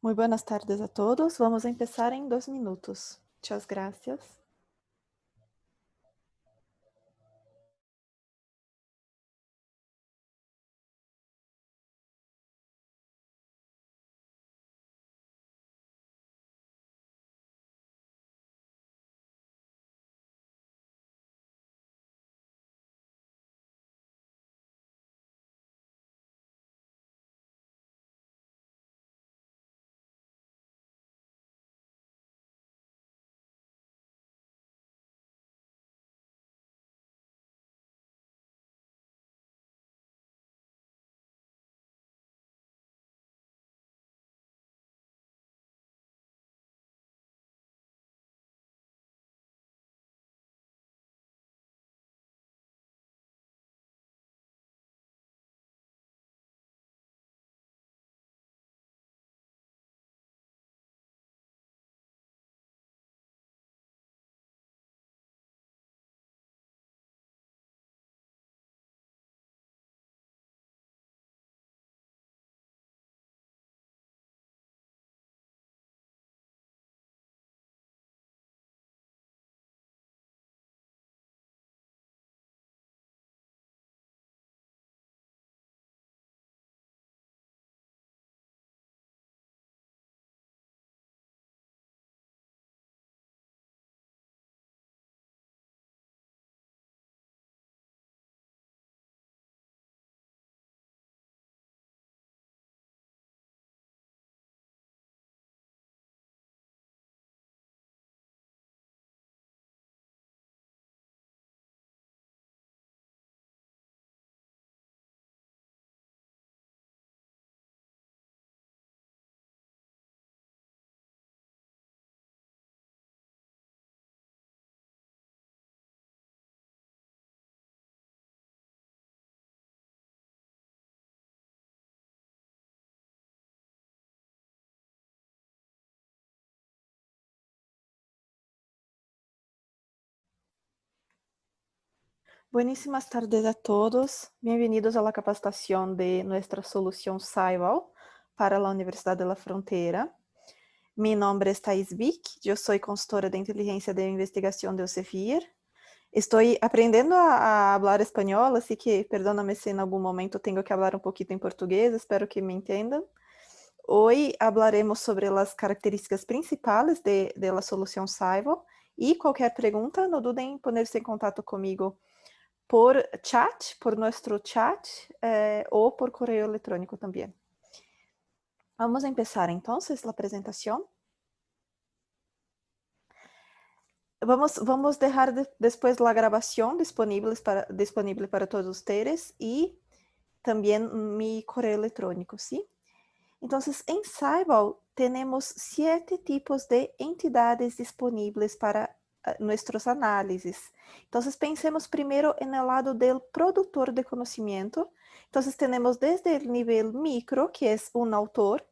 Muy buenas tardes a todos. Vamos a empezar dos minutos. Muchas gracias. Buenísimas tardes a todos. Bienvenidos a la capacitación de nuestra solución SciVal para la Universidad de la Frontera. Mi nombre es Thais Vick, yo soy consultora de inteligencia de investigación de Elsevier. Estoy aprendiendo a, a, hablar español, así que perdóname si en algún momento tengo que hablar un poquito en portugués, espero que me entiendan. Hoy hablaremos sobre las características principales de, de la solución SciVal y cualquier pregunta, no duden en ponerse en contacto conmigo por chat, por nuestro chat eh, por correo electrónico también. Vamos a empezar entonces la presentación. Vamos, vamos dejar de, después la grabación para, disponible para todos ustedes y también mi correo electrónico, ¿sí? Entonces, en Cybal tenemos siete tipos de entidades disponibles para nuestros análises. Entonces, pensemos primero en el lado del productor de conocimiento. Entonces, tenemos desde el nivel micro, que es un autor,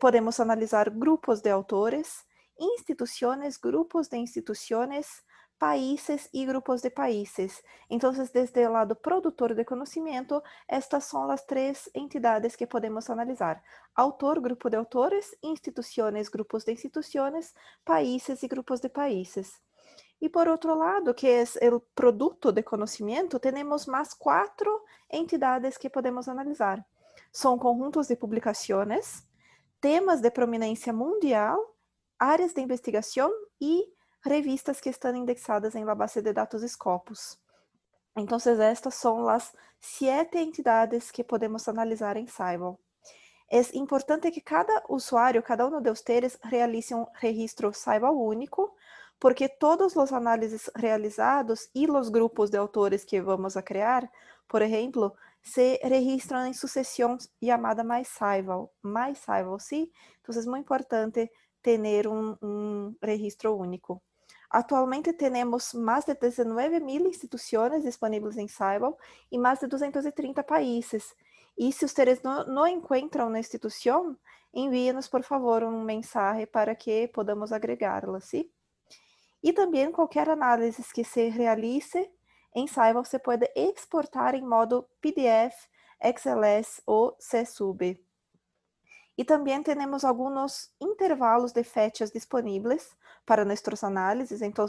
podemos analizar grupos de autores, instituciones, grupos de instituciones, países y grupos de países. Entonces, desde el lado productor de conocimiento, estas son las tres entidades que podemos analizar. Autor, grupo de autores, instituciones, grupos de instituciones, países y grupos de países. Y por otro lado, que es el producto de conocimiento, tenemos más cuatro entidades que podemos analizar. Son conjuntos de publicaciones, temas de prominencia mundial, áreas de investigación y revistas que están indexadas en la base de datos Scopus. Entonces, estas son las siete entidades que podemos analisar en Cybal. Es importante que cada usuario, cada uno de ustedes, realice un registro Cybal único, porque todos os análises realizados e os grupos de autores que vamos a criar, por exemplo, se registram em sucessão chamada MyScival, MyScival, sim? Então, é muito importante ter um, um registro único. Atualmente temos mais de 19 mil instituições disponíveis em Cybal e mais de 230 países. E se vocês não, não encontram na instituição, envie-nos, por favor, um mensagem para que podamos agregá-la, sim? E também qualquer análise que se realize em Saiba, você pode exportar em modo PDF, XLS ou CSUB. E também temos alguns intervalos de fechas disponíveis para nossas análises. Então,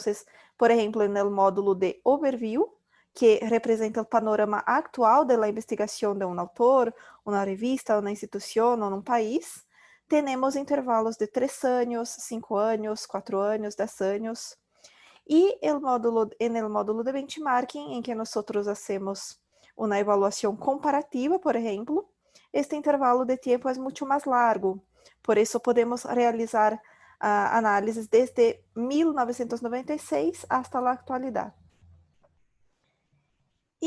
por exemplo, no módulo de overview, que representa o panorama atual da investigação de um autor, uma revista, uma instituição ou um país, temos intervalos de três anos, cinco anos, quatro anos, dez anos. E o módulo, no módulo de benchmarking, em que nós hacemos uma avaliação comparativa, por exemplo, este intervalo de tempo é muito mais largo. Por isso, podemos realizar uh, análises desde 1996 até a atualidade.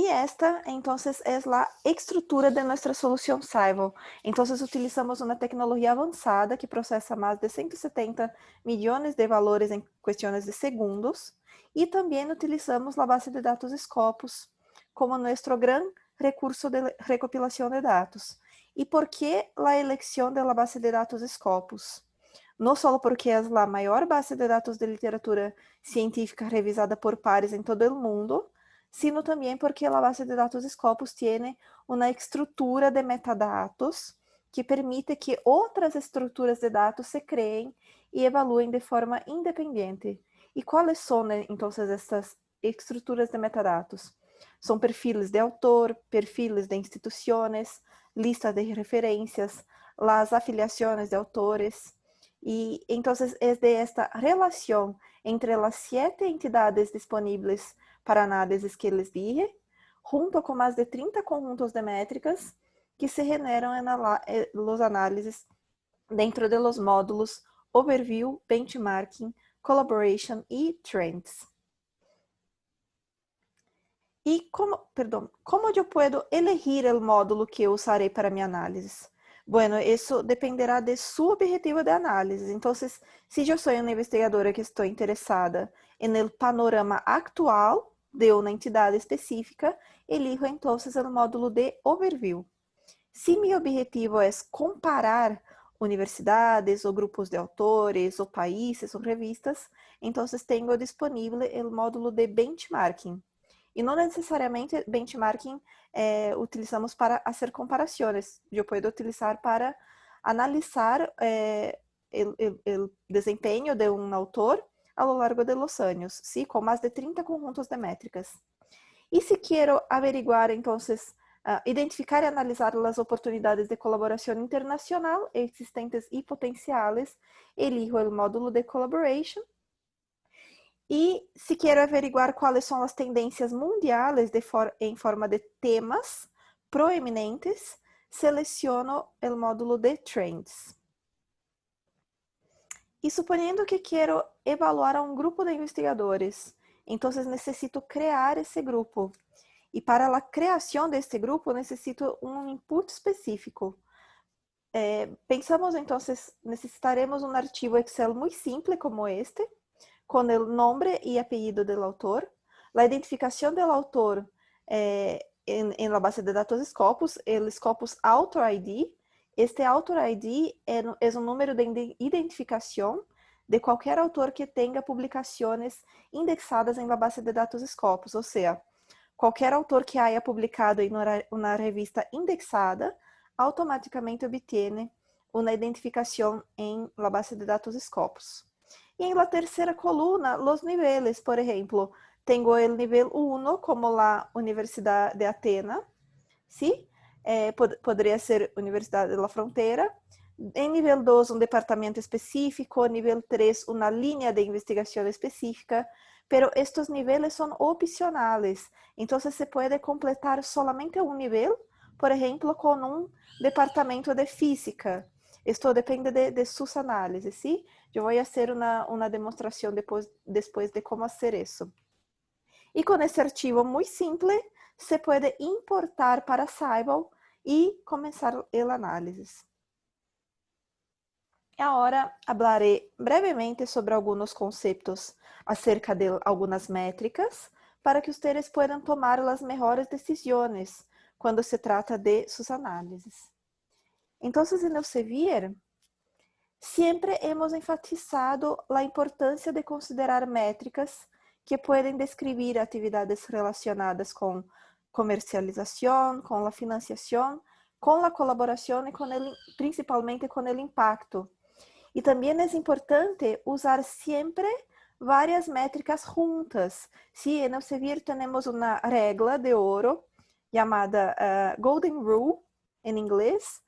E esta, então, é a estrutura de nossa solução Saival. Então, utilizamos uma tecnologia avançada que processa mais de 170 milhões de valores em questões de segundos e também utilizamos a base de dados Scopus como nosso grande recurso de recopilação de dados. E por que a eleição da base de dados Scopus? Não só porque é a maior base de dados de literatura científica revisada por pares em todo o mundo, sino também porque a base de dados Scopus tem uma estrutura de metadados que permite que outras estruturas de dados se criem e evaluem de forma independente. E quais são, então, essas estruturas de metadados? São perfis de autor, perfis de instituições, listas de referências, as afiliações de autores. E então é de esta relação entre as sete entidades disponíveis para análises que les dije, junto com mais de 30 conjuntos de métricas que se generam eh, los análises dentro de los módulos Overview, Benchmarking, Collaboration e Trends. E como, perdão, como eu posso elegir o módulo que eu usarei para minha análise? Bueno, isso dependerá de seu objetivo de análise. Então, se eu sou uma investigadora que estou interessada no panorama atual de uma entidade específica, elijo então o módulo de overview. Se meu objetivo é comparar universidades ou grupos de autores ou países ou revistas, então tenho disponível o módulo de benchmarking. E não necessariamente benchmarking eh, utilizamos para fazer comparações. Eu posso utilizar para analisar eh, o desempenho de um autor a lo largo de los años, ¿sí? con de 30 conjuntos de métricas. Y si quiero averiguar, entonces, uh, identificar y analizar las oportunidades de colaboración internacional existentes y potenciales, elijo el módulo de Collaboration. E se quero averiguar quais são as tendências mundiais for em forma de temas proeminentes, seleciono o módulo de Trends. E suponendo que quero evaluar a um grupo de investigadores, então necessito criar esse grupo. E para a criação deste grupo, necessito um input específico. É, pensamos, então, necessitaremos um arquivo Excel muito simples como este, com o nome e apelido do autor, a identificação do autor é, em, em la base de dados Scopus, o Scopus Author ID, este autor ID é, é um número de identificação de qualquer autor que tenha publicações indexadas em la base de dados Scopus, ou seja, qualquer autor que haya publicado em uma revista indexada automaticamente obtém uma identificação em la base de dados Scopus. E em la terceira coluna, os níveis, por exemplo, tenho o nível 1 como la Universidade de Atena, ¿sí? Eh, pod poderia ser Universidade da Fronteira. Em nível 2, um departamento específico. Nível 3, uma linha de investigação específica. Pero estes níveis são opcionais. Então, se pode completar solamente um nível, por exemplo, com um departamento de física. Isto depende de, de suas análises, ¿sí? Eu vou fazer uma, uma demonstração depois, depois de como fazer isso. E com esse arquivo muito simples, se pode importar para Sybal e começar o análise. Agora, falarei brevemente sobre alguns conceitos acerca de algumas métricas para que vocês possam tomar as melhores decisões quando se trata de suas análises. Então, em Elsevier, sempre hemos enfatizado a importância de considerar métricas que podem descrever atividades relacionadas com comercialização, com a financiação, com a colaboração e principalmente com o impacto. E também é importante usar sempre várias métricas juntas. Sí, en Elsevier temos uma regra de ouro chamada uh, Golden Rule, em inglês,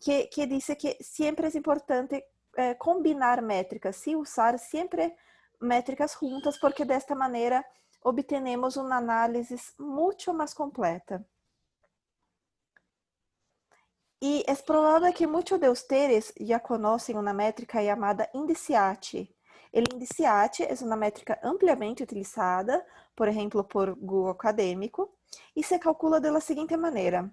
que, que diz que sempre é importante uh, combinar métricas, sim, usar sempre métricas juntas, porque desta maneira obtenemos uma análise muito mais completa. E é provável que muitos de vocês já conhecem uma métrica chamada Indiciate. O Indiciate é uma métrica ampliamente utilizada, por exemplo, por Google Acadêmico, e se calcula da seguinte maneira.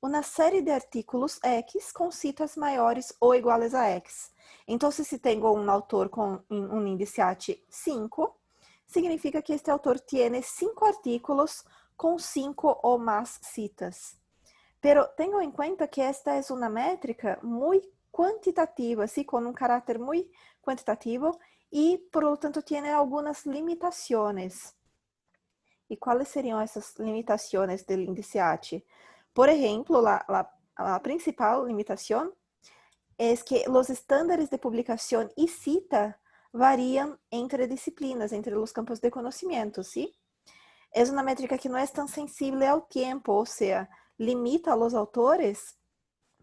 Uma série de artículos X com citas maiores ou iguais a X. Então, se tenho um autor com um Indiciate 5, significa que este autor tem cinco artículos com cinco ou mais citas. Pero tenho em conta que esta é uma métrica muito quantitativa, assim, com um caráter muito quantitativo e, por lo tanto, tem algumas limitações. E quais seriam essas limitações do índice Por exemplo, a, a principal limitação é que os estándares de publicação e cita variam entre disciplinas, entre os campos de conhecimento, ¿sí? É uma métrica que não é tão sensível ao tempo, ou seja, limita a autores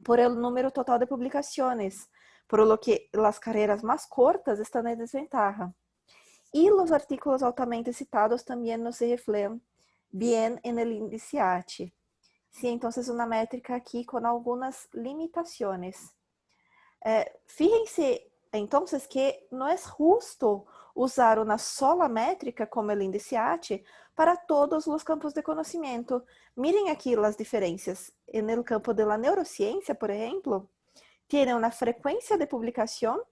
por el número total de publicaciones, por lo que las carreras más cortas están en desventaja. Y los artículos altamente citados también no se reflejan bien en el índice AT. Sí, entonces una métrica aquí con algunas limitaciones. Eh, fíjense entonces que no es justo usar uma sola métrica como o índice AT para todos os campos de conhecimento. Miren aqui as diferenças. No campo da neurociência, por exemplo, tem uma frequência de publicação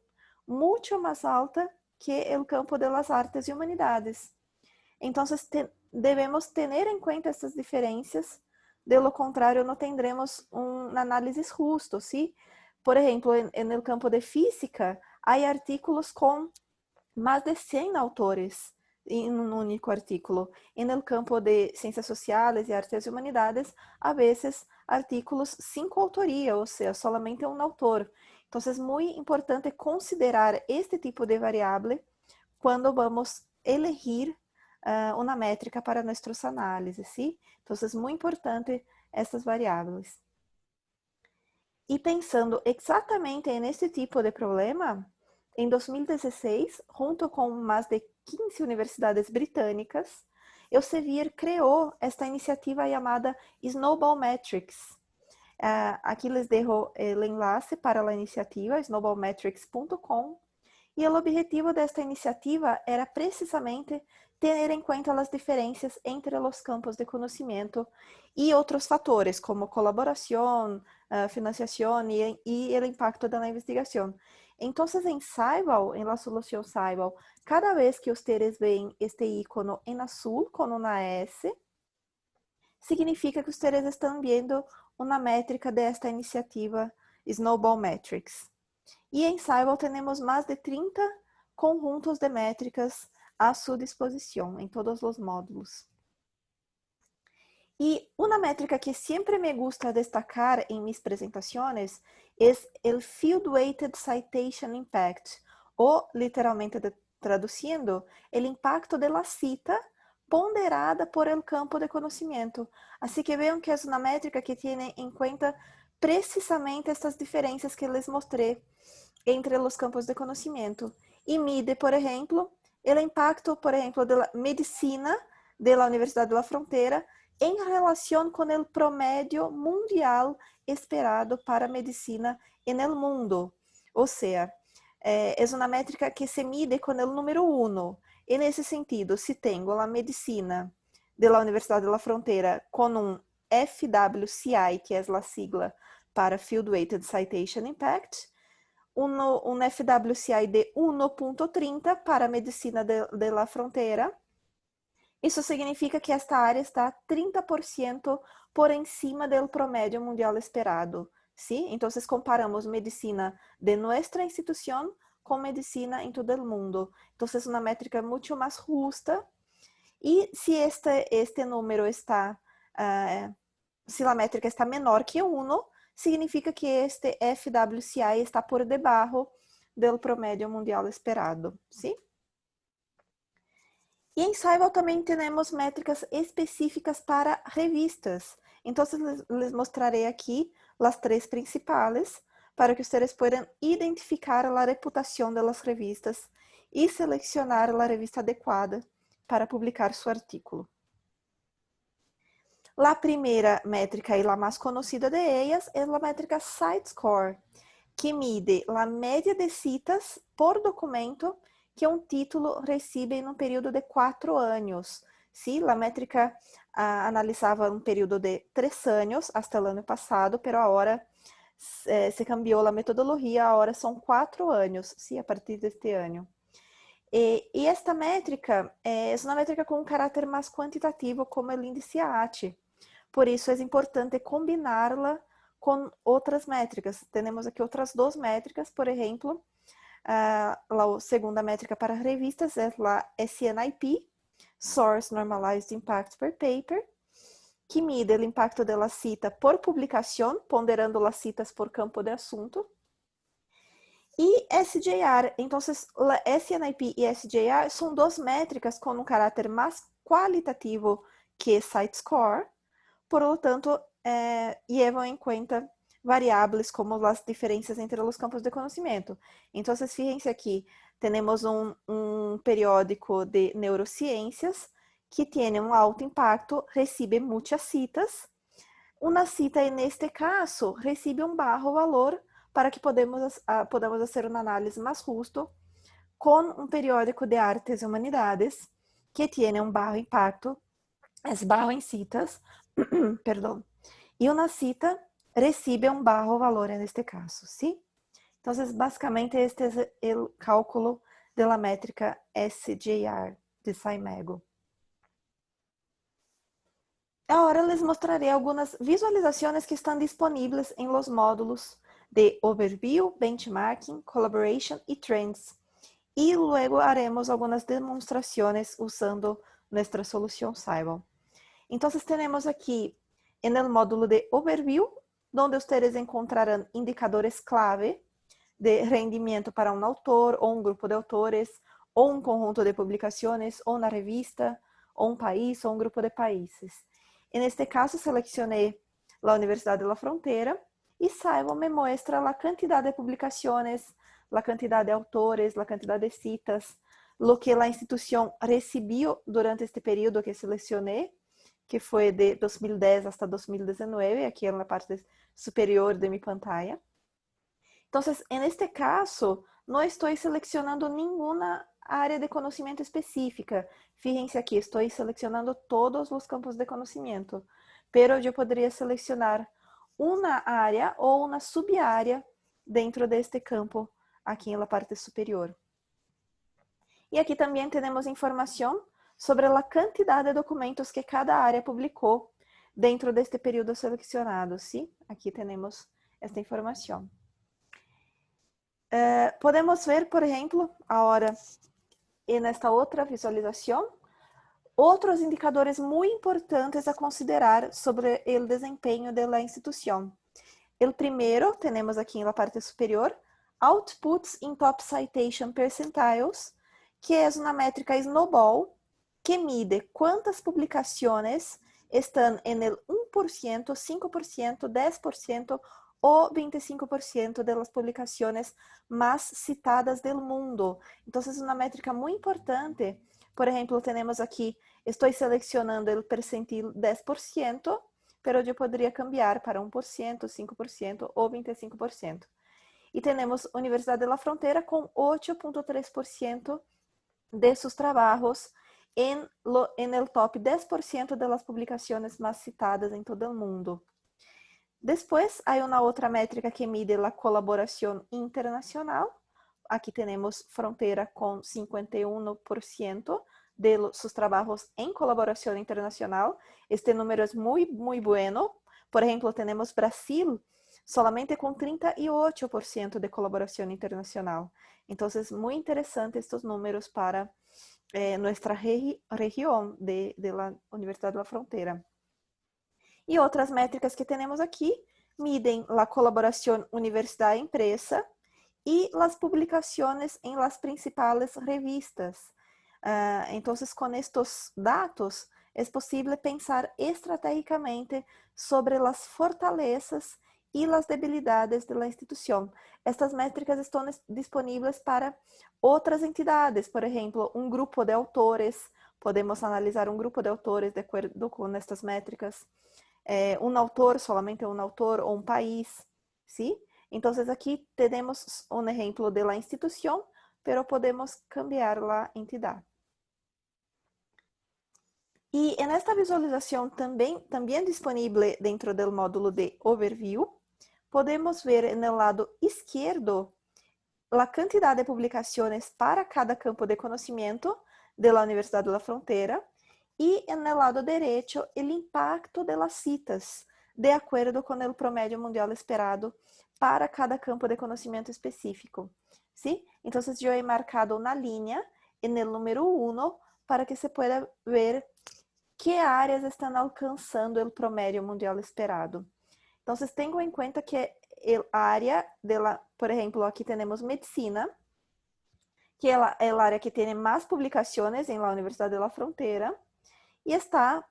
muito mais alta que o campo das artes e humanidades. Então, te, ter em conta essas diferenças, de lo contrário, não teremos uma análise justo, ¿sí? Por exemplo, no campo de física, há artículos com mais de 100 autores em um único artículo. E no campo de ciências sociais e artes e humanidades, a vezes artículos sem autoria, ou seja, solamente um autor. Então, é muito importante considerar este tipo de variável quando vamos elegir uh, uma métrica para nossas análises, ¿sí? Então, é muito importante essas variáveis. E pensando exatamente nesse tipo de problema, em 2016, junto com mais de 15 universidades britânicas, Elsevier criou esta iniciativa chamada Snowball Metrics. Uh, aqui les dejo o enlace para a iniciativa snowballmetrics.com e o objetivo desta iniciativa era precisamente ter em conta as diferenças entre os campos de conhecimento e outros fatores, como colaboração, uh, financiação e o impacto da investigação. Então, em Saibal, em la solução Saibal, cada vez que ustedes veem este icono em azul com uma S, significa que ustedes estão vendo uma métrica desta iniciativa Snowball Metrics. E em Saibal temos mais de 30 conjuntos de métricas à sua disposição em todos os módulos. E uma métrica que sempre me gusta destacar em minhas apresentações é o Field Weighted Citation Impact, ou literalmente traduzindo, o impacto de la cita ponderada por el campo de conhecimento. Assim que vejam que é uma métrica que tem em conta precisamente estas diferenças que les mostrei entre os campos de conhecimento. E mide, por exemplo, o impacto, por exemplo, da medicina da Universidade da Fronteira em relação com o promédio mundial esperado para a medicina no mundo. Ou seja, é, é uma métrica que se mide com o número 1. E nesse sentido, se tenho a medicina da Universidade da Fronteira com um FWCI, que é a sigla para Field Weighted Citation Impact, um, FWCI de 1.30 para a medicina de, de la fronteira, isso significa que esta área está 30% por encima do promédio mundial esperado. ¿sí? Então, comparamos medicina de nossa instituição com medicina em todo o mundo. Então, é uma métrica muito mais justa. E se este, este número está, uh, se a métrica está menor que 1, significa que este FWCI está por debaixo do promédio mundial esperado, sim? E em Saival também temos métricas específicas para revistas. Então, les mostrarei aqui as três principais para que vocês possam identificar a reputação das revistas e selecionar a revista adequada para publicar seu artículo. A primeira métrica e a mais conhecida de elas é a métrica SiteScore, que mide a média de citas por documento que um título recebe em um período de quatro anos. Sim, a métrica ah, analisava um período de três anos até o ano passado, pero agora eh, se cambiou a metodologia, agora são quatro anos, sim, a partir deste ano. E, e esta métrica é uma métrica com um caráter mais quantitativo, como o índice AT. Por isso, é importante combiná-la com outras métricas. Temos aqui outras duas métricas, por exemplo, a segunda métrica para revistas é a SNIP, Source Normalized Impact per Paper, que mide o impacto da cita por publicação, ponderando as citas por campo de assunto. E SJR, então, SNIP e SJR são duas métricas com um caráter mais qualitativo que SiteScore, por lo tanto, eh, levam em conta variáveis como as diferenças entre os campos de conhecimento. Então, fíjense aqui, temos um, um periódico de neurociências que tem um alto impacto, recebe muitas citas. Uma cita, neste caso, recebe um baixo valor para que podemos, uh, podamos fazer uma análise mais justo com um periódico de artes e humanidades que tem um baixo impacto, é baixo em citas, perdão, e uma cita recibe um bajo valor neste caso, ¿sí? Entonces, básicamente este es el cálculo de la métrica SJR de Saimego. Agora les mostrarei algumas visualizações que estão disponíveis em los módulos de Overview, Benchmarking, Collaboration e Trends. E luego haremos algumas demonstrações usando nossa solução Saibon. Então, temos aqui no módulo de Overview onde ustedes encontrarão indicadores clave de rendimento para um autor ou um grupo de autores, ou um conjunto de publicações, ou na revista, ou um país, ou um grupo de países. E neste caso, selecionei a Universidade de la Frontera e Saibo me mostra a quantidade de publicações, a quantidade de autores, a quantidade de citas, lo que a instituição recebeu durante este período que selecionei, que foi de 2010 até 2019, aqui na parte superior de minha pantalla. Então, en este caso, não estou selecionando nenhuma área de conhecimento específica. Fíjense aqui, estou selecionando todos os campos de conhecimento, pero eu poderia selecionar uma área ou uma subárea dentro deste campo aqui na parte superior. E aqui também temos informação sobre a quantidade de documentos que cada área publicou dentro deste período selecionado, sim? Aqui temos esta informação. Uh, podemos ver, por exemplo, agora, nesta outra visualização, outros indicadores muito importantes a considerar sobre o desempenho da instituição. O primeiro, temos aqui na parte superior, Outputs in Top Citation Percentiles, que é uma métrica Snowball, que mide quantas publicações estão em el 1%, 5%, 10% ou 25% das publicações mais citadas do mundo. Então, é uma métrica muito importante. Por exemplo, temos aqui, estou selecionando o percentil 10%, mas eu poderia cambiar para 1%, 5% ou 25%. E temos Universidade de la Frontera com 8,3% de seus trabalhos en, lo, en el top 10% de las publicaciones más citadas en todo el mundo. Después hay una otra métrica que mide la colaboración internacional. Aquí tenemos Frontera con 51% de los, sus trabajos en colaboración internacional. Este número es muy, muy bueno. Por ejemplo, tenemos Brasil solamente com 38% de colaboração internacional. É muito interessante estes números para eh, nuestra regi região de, de la Universidade da Fronteira. E outras métricas que temos aqui miden la colaboración universidad-empresa y las publicaciones en las principales revistas. Uh, entonces, con estos datos, es posible pensar estratégicamente sobre las fortalezas y las debilidades de la institución. Estas métricas estão disponíveis para outras entidades, por exemplo, um grupo de autores, podemos analisar um grupo de autores de acordo com estas métricas, é, um autor, solamente um autor ou um país, ¿sí? Então, aqui temos um exemplo de la instituição, pero podemos cambiar la entidade. E nesta visualização também, também disponível dentro do módulo de Overview, podemos ver no lado esquerdo a quantidade de publicações para cada campo de conhecimento da Universidade da Fronteira e no lado direito o impacto das citas, de acordo com o promédio mundial esperado para cada campo de conhecimento específico. ¿sí? Então, eu he marcado na linha no número 1 para que se pueda ver que áreas estão alcançando o promédio mundial esperado. Então, vocês tenham em conta que a área, dela, por exemplo, aqui temos medicina, que é a área que tem mais publicações em la Universidade de la Frontera, e está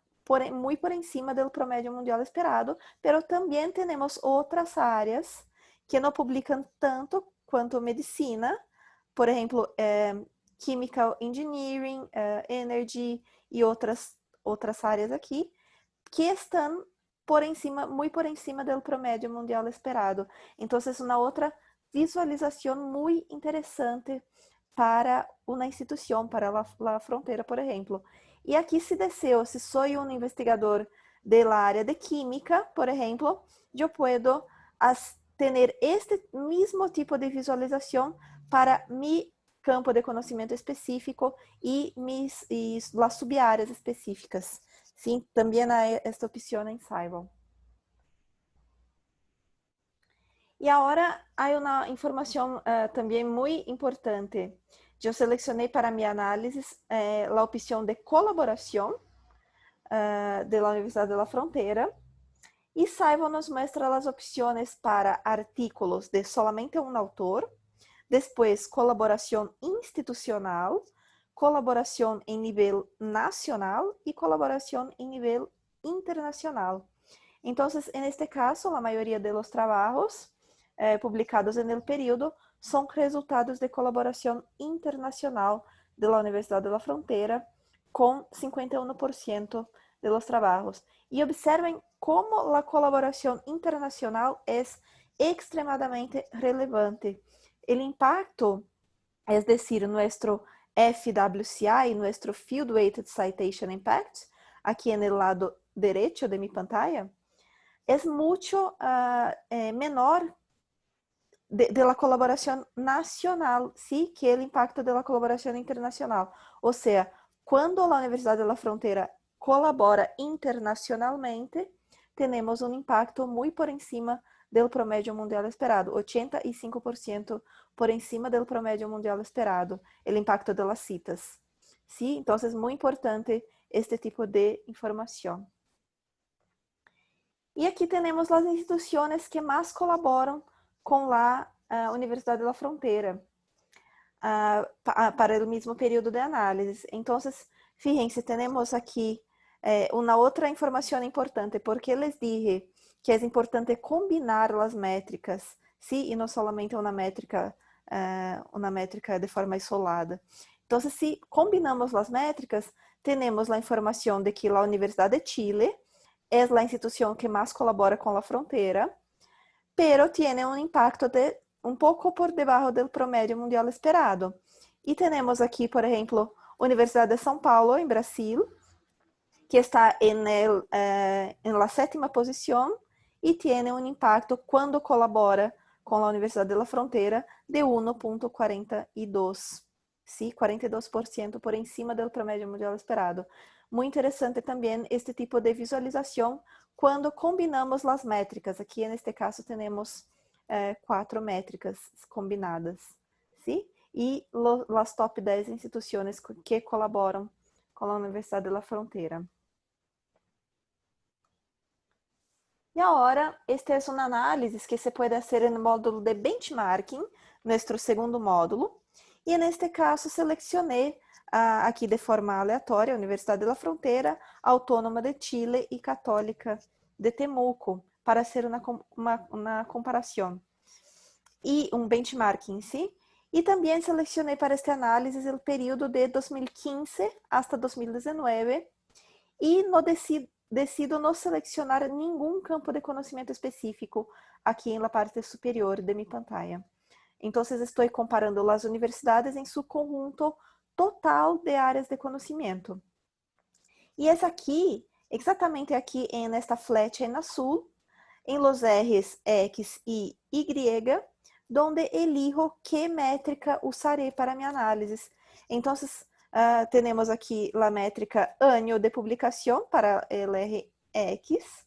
muito por encima do promédio mundial esperado, pero também temos outras áreas que não publicam tanto quanto medicina, por exemplo, é, chemical engineering, é, energy e outras, outras áreas aqui, que estão por encima, muito por encima do promédio mundial esperado. Então, é uma outra visualização muito interessante para uma instituição, para a fronteira, por exemplo. E aqui, se deseo, se sou um investigador da área de química, por exemplo, eu posso ter este mesmo tipo de visualização para mi campo de conhecimento específico e, mis, e as subáreas específicas. Sim, também há esta opção em Cybel. E agora há uma informação uh, também muito importante. Eu selecionei para minha análise eh, a opção de colaboração uh, da Universidade da Fronteira. E Saival nos mostra as opções para artículos de solamente um autor, depois colaboração institucional, colaboração em nível nacional e colaboração em nível internacional. Então, en este caso, a maioria de los trabajos eh, publicados el período são resultados de colaboração internacional de la Universidade de la Frontera, com 51% de los trabajos. E observem como a colaboração internacional é extremadamente relevante. O impacto, é decir, nosso FWCI, nuestro Field Weighted Citation Impact, aqui no lado direito de minha pantalla, é muito uh, é menor de, de la colaboração nacional, sí, que o impacto de la colaboração internacional. Ou seja, quando a Universidade da Fronteira colabora internacionalmente, temos um impacto muito por encima do promédio mundial esperado, 85% por encima do promédio mundial esperado, o impacto de las citas. ¿Sí? Então, é muito importante este tipo de informação. E aqui temos as instituições que mais colaboram com a uh, Universidade da Fronteira uh, para o mesmo período de análise. Então, fíjense, temos aqui eh, uma outra informação importante, porque les dije que é importante combinar as métricas, sim, e não somente uma métrica, uh, uma métrica de forma isolada. Então, se combinamos as métricas, temos a informação de que a Universidade de Chile é a instituição que mais colabora com a fronteira, pero tiene un impacto de un poco por debajo del promedio mundial esperado. Y tenemos aquí, por ejemplo, Universidad de São Paulo, en Brasil, que está en, el, eh, la séptima posición y tiene un impacto cuando colabora com a Universidade de la Fronteira de 1,42, sim, 42% por encima do promédio mundial esperado. Muito interessante também este tipo de visualização quando combinamos as métricas. Aqui, neste caso, temos eh, quatro métricas combinadas, sim? E as top 10 instituições que colaboram com a Universidade da Fronteira. E agora, este é uma análise que se pode fazer no módulo de benchmarking, nosso segundo módulo. E neste caso, selecionei aqui de forma aleatória, Universidade da Fronteira, Autônoma de Chile e Católica de Temuco, para ser uma, uma, uma comparação. E um benchmarking, sim? E também selecionei para esta análise o período de 2015 até 2019 e no decido, não selecionar nenhum campo de conhecimento específico aqui na parte superior de minha pantalla. Então, estou comparando as universidades em seu conjunto total de áreas de conhecimento. E essa aqui, exatamente aqui nesta flecha em azul, em los R's X e Y, donde elijo que métrica usaré para minha análise. Então, uh, temos aqui a métrica ano de publicação para LRX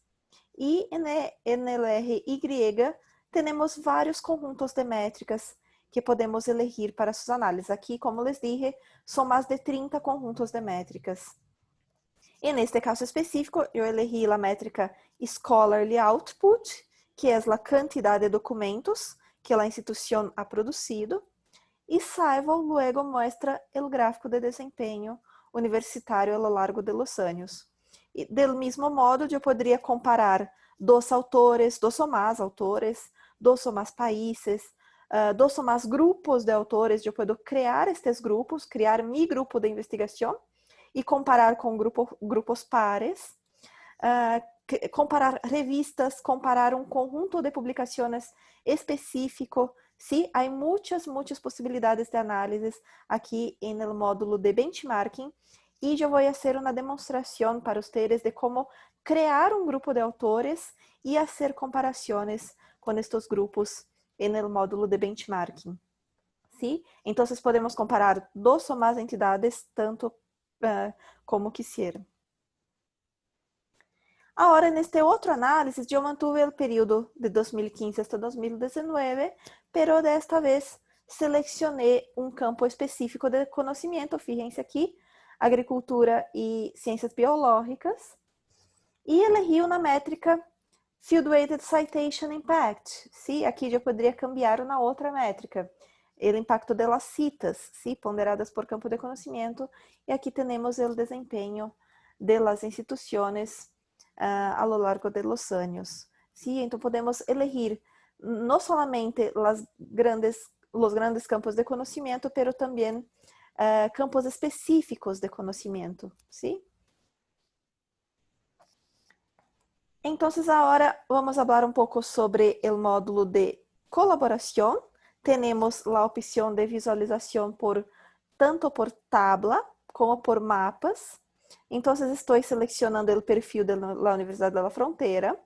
e en LRY temos vários conjuntos de métricas que podemos elegir para suas análises. Aqui, como les dije, são mais de 30 conjuntos de métricas. E neste caso específico, eu elegi a métrica Scholarly Output, que é a quantidade de documentos que a instituição ha produzido, e Saivo luego muestra o gráfico de desempenho universitário a lo largo de los anos. E, del mesmo modo, eu poderia comparar dos autores, dos ou mais autores, dos ou mais países, uh, dos ou mais grupos de autores, eu posso criar estes grupos, criar mi grupo de investigação e comparar com grupo, grupos pares, uh, comparar revistas, comparar um conjunto de publicações específico. Sí, há muitas, muitas possibilidades de análise aqui no módulo de benchmarking e eu vou fazer uma demonstração para vocês de como criar um grupo de autores e fazer comparações com estes grupos no módulo de benchmarking. ¿Sí? Então, podemos comparar duas ou mais entidades tanto uh, como quisieran. Agora, neste outro análise, eu mantuve o período de 2015 até 2019, pero desta vez selecionei um campo específico de conhecimento, fíjense aqui, agricultura e ciências biológicas, e elegi uma métrica Field Weighted Citation Impact. Sim, aqui eu poderia cambiar uma outra métrica. O impacto de las citas, ponderadas por campo de conhecimento. E aqui temos o desempenho de las instituições uh, a lo largo de los. Sí, podemos elegir não somente las grandes, grandes campos de conhecimento, pero também uh, campos específicos de conhecimento, ¿sí? Então, agora vamos falar um pouco sobre o módulo de colaboração. Temos a opção de visualização por tanto por tabla como por mapas. Então, estou selecionando o perfil da Universidade da Fronteira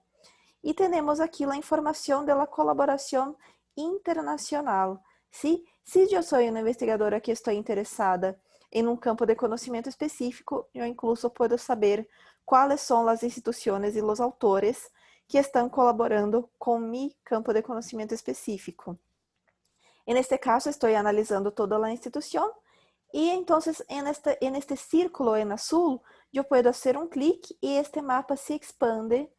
e temos aqui a informação da colaboração internacional. Se, se eu sou uma investigadora que estou interessada em um campo de conhecimento específico, eu incluso posso saber quais são as instituições e os autores que estão colaborando com mi campo de conhecimento específico. En este caso, estou analisando toda a instituição e então, en este, en círculo en azul, eu posso fazer um clique e este mapa se expande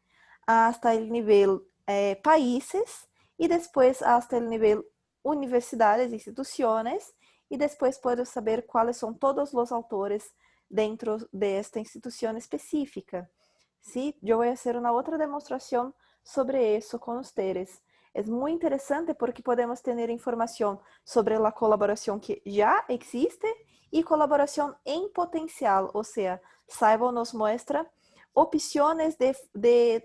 hasta o nível eh, países e depois hasta o nível universidades, instituições e depois posso saber quais são todos os autores dentro de esta específica. Sí, eu vou fazer uma outra demonstração sobre isso com vocês. É muito interessante porque podemos ter informação sobre a colaboração que já existe e colaboração em potencial, ou seja, Saiba nos mostra opções de, de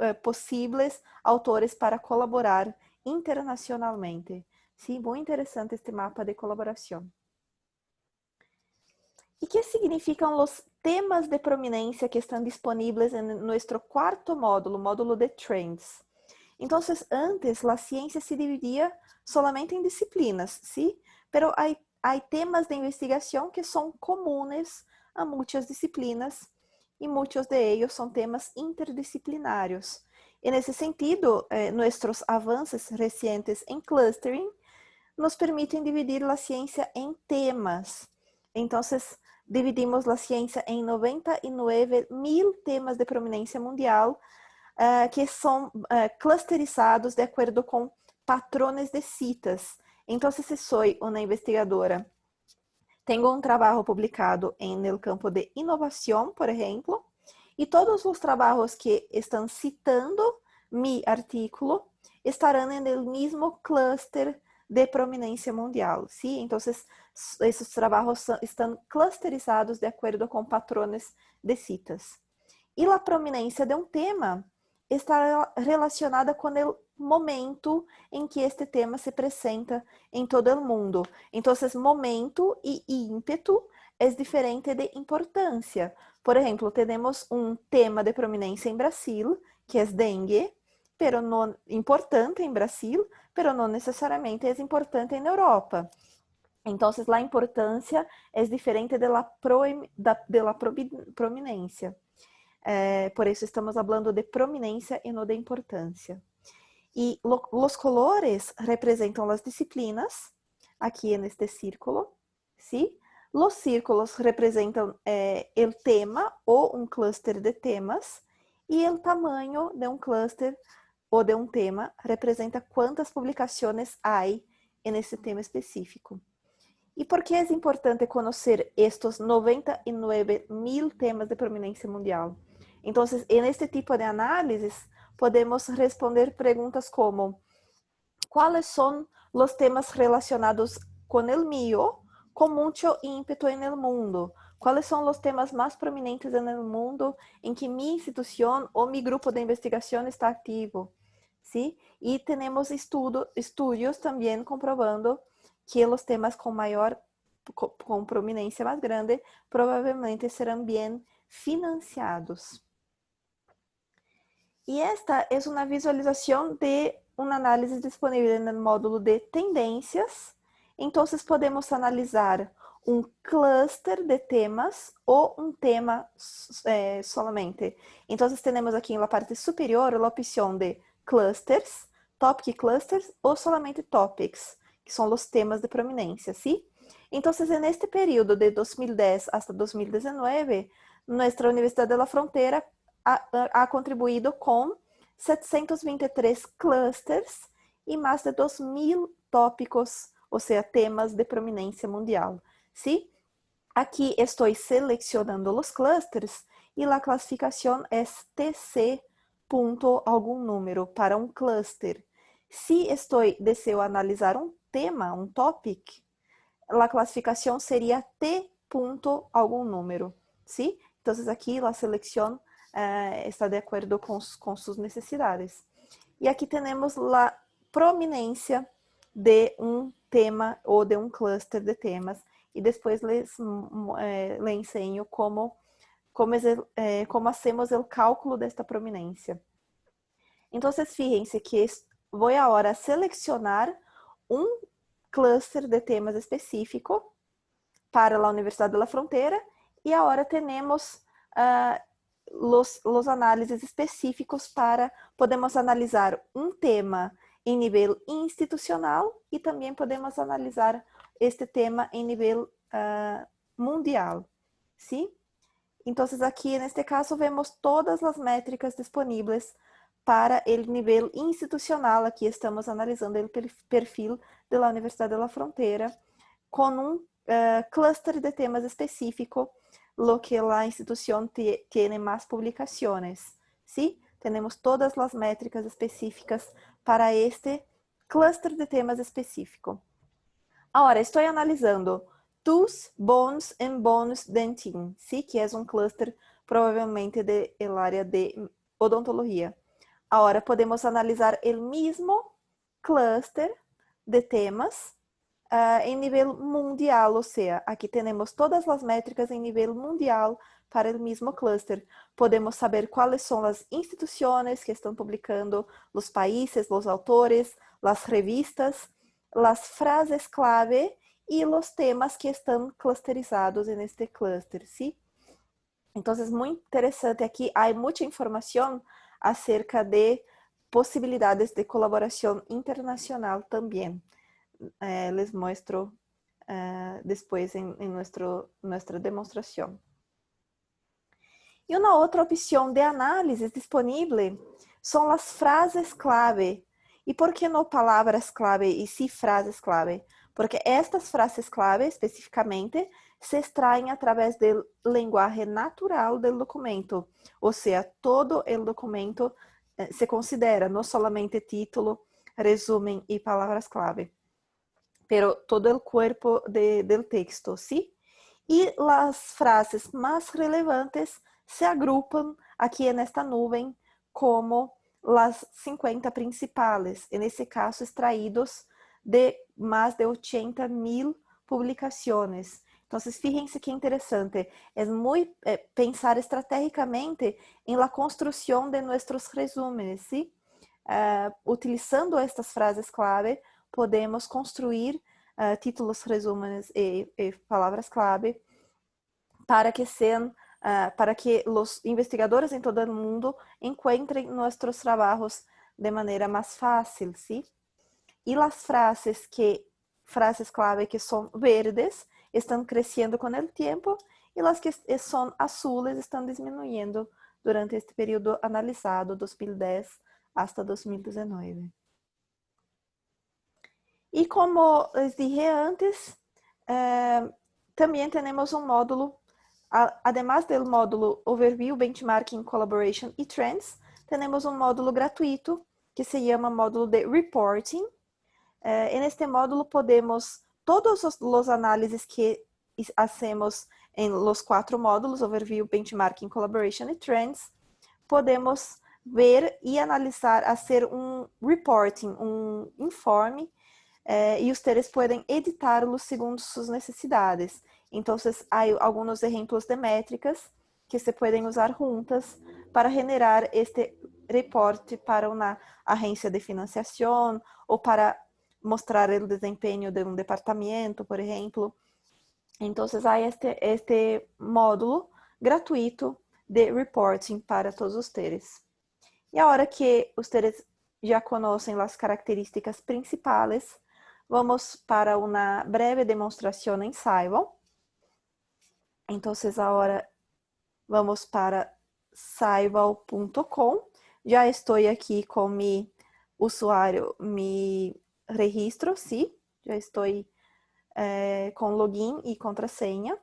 eh, possíveis autores para colaborar internacionalmente. Sim, muito interessante este mapa de colaboração. E que significam os temas de prominência que estão disponíveis em nosso quarto módulo, módulo de Trends? Então, antes, a ciência se dividia solamente em disciplinas, ¿sí? Pero há, temas de investigação que são comuns a muitas disciplinas e muitos de são temas interdisciplinários. E nesse sentido, eh, nossos avanços recentes em clustering nos permitem dividir a ciência em temas. Então, dividimos a ciência em 99 mil temas de prominência mundial, uh, que são uh, clusterizados de acordo com patrones de citas. Então, se sou uma investigadora, tenho um trabalho publicado em campo de inovação, por exemplo, e todos os trabalhos que estão citando mi artículo estarão no mesmo cluster de prominência mundial, ¿sí? Então, esses trabalhos estão clusterizados de acordo com patrones de citas. E a prominência de um tema está relacionada com o momento em que este tema se apresenta em todo o mundo. Então, momento e ímpeto é diferente de importância. Por exemplo, temos um tema de prominência em Brasil, que é dengue, pero não importante em Brasil, pero não necessariamente é importante em Europa. Então, a importância é diferente da, de la prominência. É, por isso estamos falando de prominência e não de importância. E lo, os colores representam as disciplinas, aqui neste círculo, ¿sí? Los círculos representam o tema ou um cluster de temas, e o tamanho de um cluster ou de um tema representa quantas publicações há nesse tema específico. E por que é importante conhecer estes 99 mil temas de prominência mundial? Então, neste tipo de análises, podemos responder perguntas como quais são os temas relacionados com o mío, com muito ímpeto no mundo? Quais são os temas mais prominentes no mundo em que minha instituição ou meu grupo de investigação está ativo? ¿sí? E temos estudo, estudos também comprovando que os temas com maior, com prominência mais grande, provavelmente serão bem financiados. E esta é uma visualização de uma análise disponível no módulo de tendências. Então, podemos analisar um cluster de temas ou um tema é, solamente. Então, temos aqui na parte superior a opção de clusters, topic clusters ou solamente topics, que são os temas de prominência, ¿sí? Então, neste período de 2010 hasta 2019, nossa Universidade de la Frontera ha, contribuído com 723 clusters e mais de 2.000 tópicos, ou seja, temas de prominência mundial. ¿sí? Aqui estou selecionando os clusters e a classificação é TC ponto algum número para um cluster. Se estou deseo analisar um tema, um topic, a classificação seria T ponto algum número, ¿sí? Então, aqui a seleção eh, está de acordo com, com suas necessidades. E aqui temos a prominência de um tema ou de um cluster de temas. E depois les, eh, le enseño como como, é, como hacemos o cálculo desta prominência. Então, fíjense que vou agora selecionar um cluster de temas específico para a Universidade da Fronteira e agora temos uh, los, los análises específicos para, podemos analisar um tema em nível institucional e também podemos analisar este tema em nível uh, mundial, sim? Então, aqui, neste caso, vemos todas as métricas disponíveis para o nível institucional. Aqui estamos analisando o perfil da Universidade da Fronteira com um uh, cluster de temas específico, lo que a instituição tem mais publicações. ¿sí? Temos todas as métricas específicas para este cluster de temas específico. Agora, estou analisando TUS, Bones e Bones Dentin, ¿sí? que é um cluster provavelmente de área de odontologia. Agora podemos analisar o mesmo cluster de temas uh, em nível mundial, ou seja, aqui temos todas as métricas em nível mundial para o mesmo cluster. Podemos saber quais são as instituições que estão publicando, os países, os autores, as revistas, as frases clave e os temas que estão clusterizados neste cluster, ¿sí? Então, é muito interessante aqui, há muita informação acerca de possibilidades de colaboração internacional também. Eh, les muestro eh, depois em, em nuestro, nossa demonstração. E uma outra opção de análise disponível são as frases clave. E por que não palavras clave e sim frases clave? Porque estas frases clave, especificamente, se extraem através do linguagem natural do documento. Ou seja, todo o documento eh, se considera, não somente título, resumen e palavras clave, pero todo o corpo de, del texto, ¿sí? E as frases mais relevantes se agrupam aqui nesta nuvem como as 50 principais, nesse caso extraídos de mais de 80 mil publicações. Então, fíjense que interessante, é muito é, pensar estrategicamente em la construção de nossos resumos, ¿sí? Uh, utilizando estas frases clave, podemos construir uh, títulos, resumos e, e, palavras clave para que sejam uh, para que os investigadores em todo o mundo encontrem nossos trabalhos de maneira mais fácil, ¿sí? E as frases que frases clave que são verdes estão crescendo com o tempo e as que são azules estão diminuindo durante este período analisado, 2010 hasta 2019. E como les dije antes, eh, também temos um módulo, además do módulo Overview, Benchmarking, Collaboration e Trends, temos um módulo gratuito que se chama módulo de Reporting. Eh, neste módulo podemos, todos os, análises que hacemos em los quatro módulos, Overview, Benchmarking, Collaboration e Trends, podemos ver e analisar, fazer um reporting, um informe, eh, e ustedes podem editarlo segundo suas necessidades. Então, há alguns exemplos de métricas que se podem usar juntas para generar este reporte para uma agência de financiação ou para mostrar o desempenho de um departamento, por exemplo. Então, há este, este módulo gratuito de reporting para todos os teres. E a hora que ustedes já conhecem as características principais, vamos para uma breve demonstração em Saival. Então, agora vamos para saival.com. Já estou aqui com meu usuário, me registro, sim. Já estou eh, com login e contrasenha.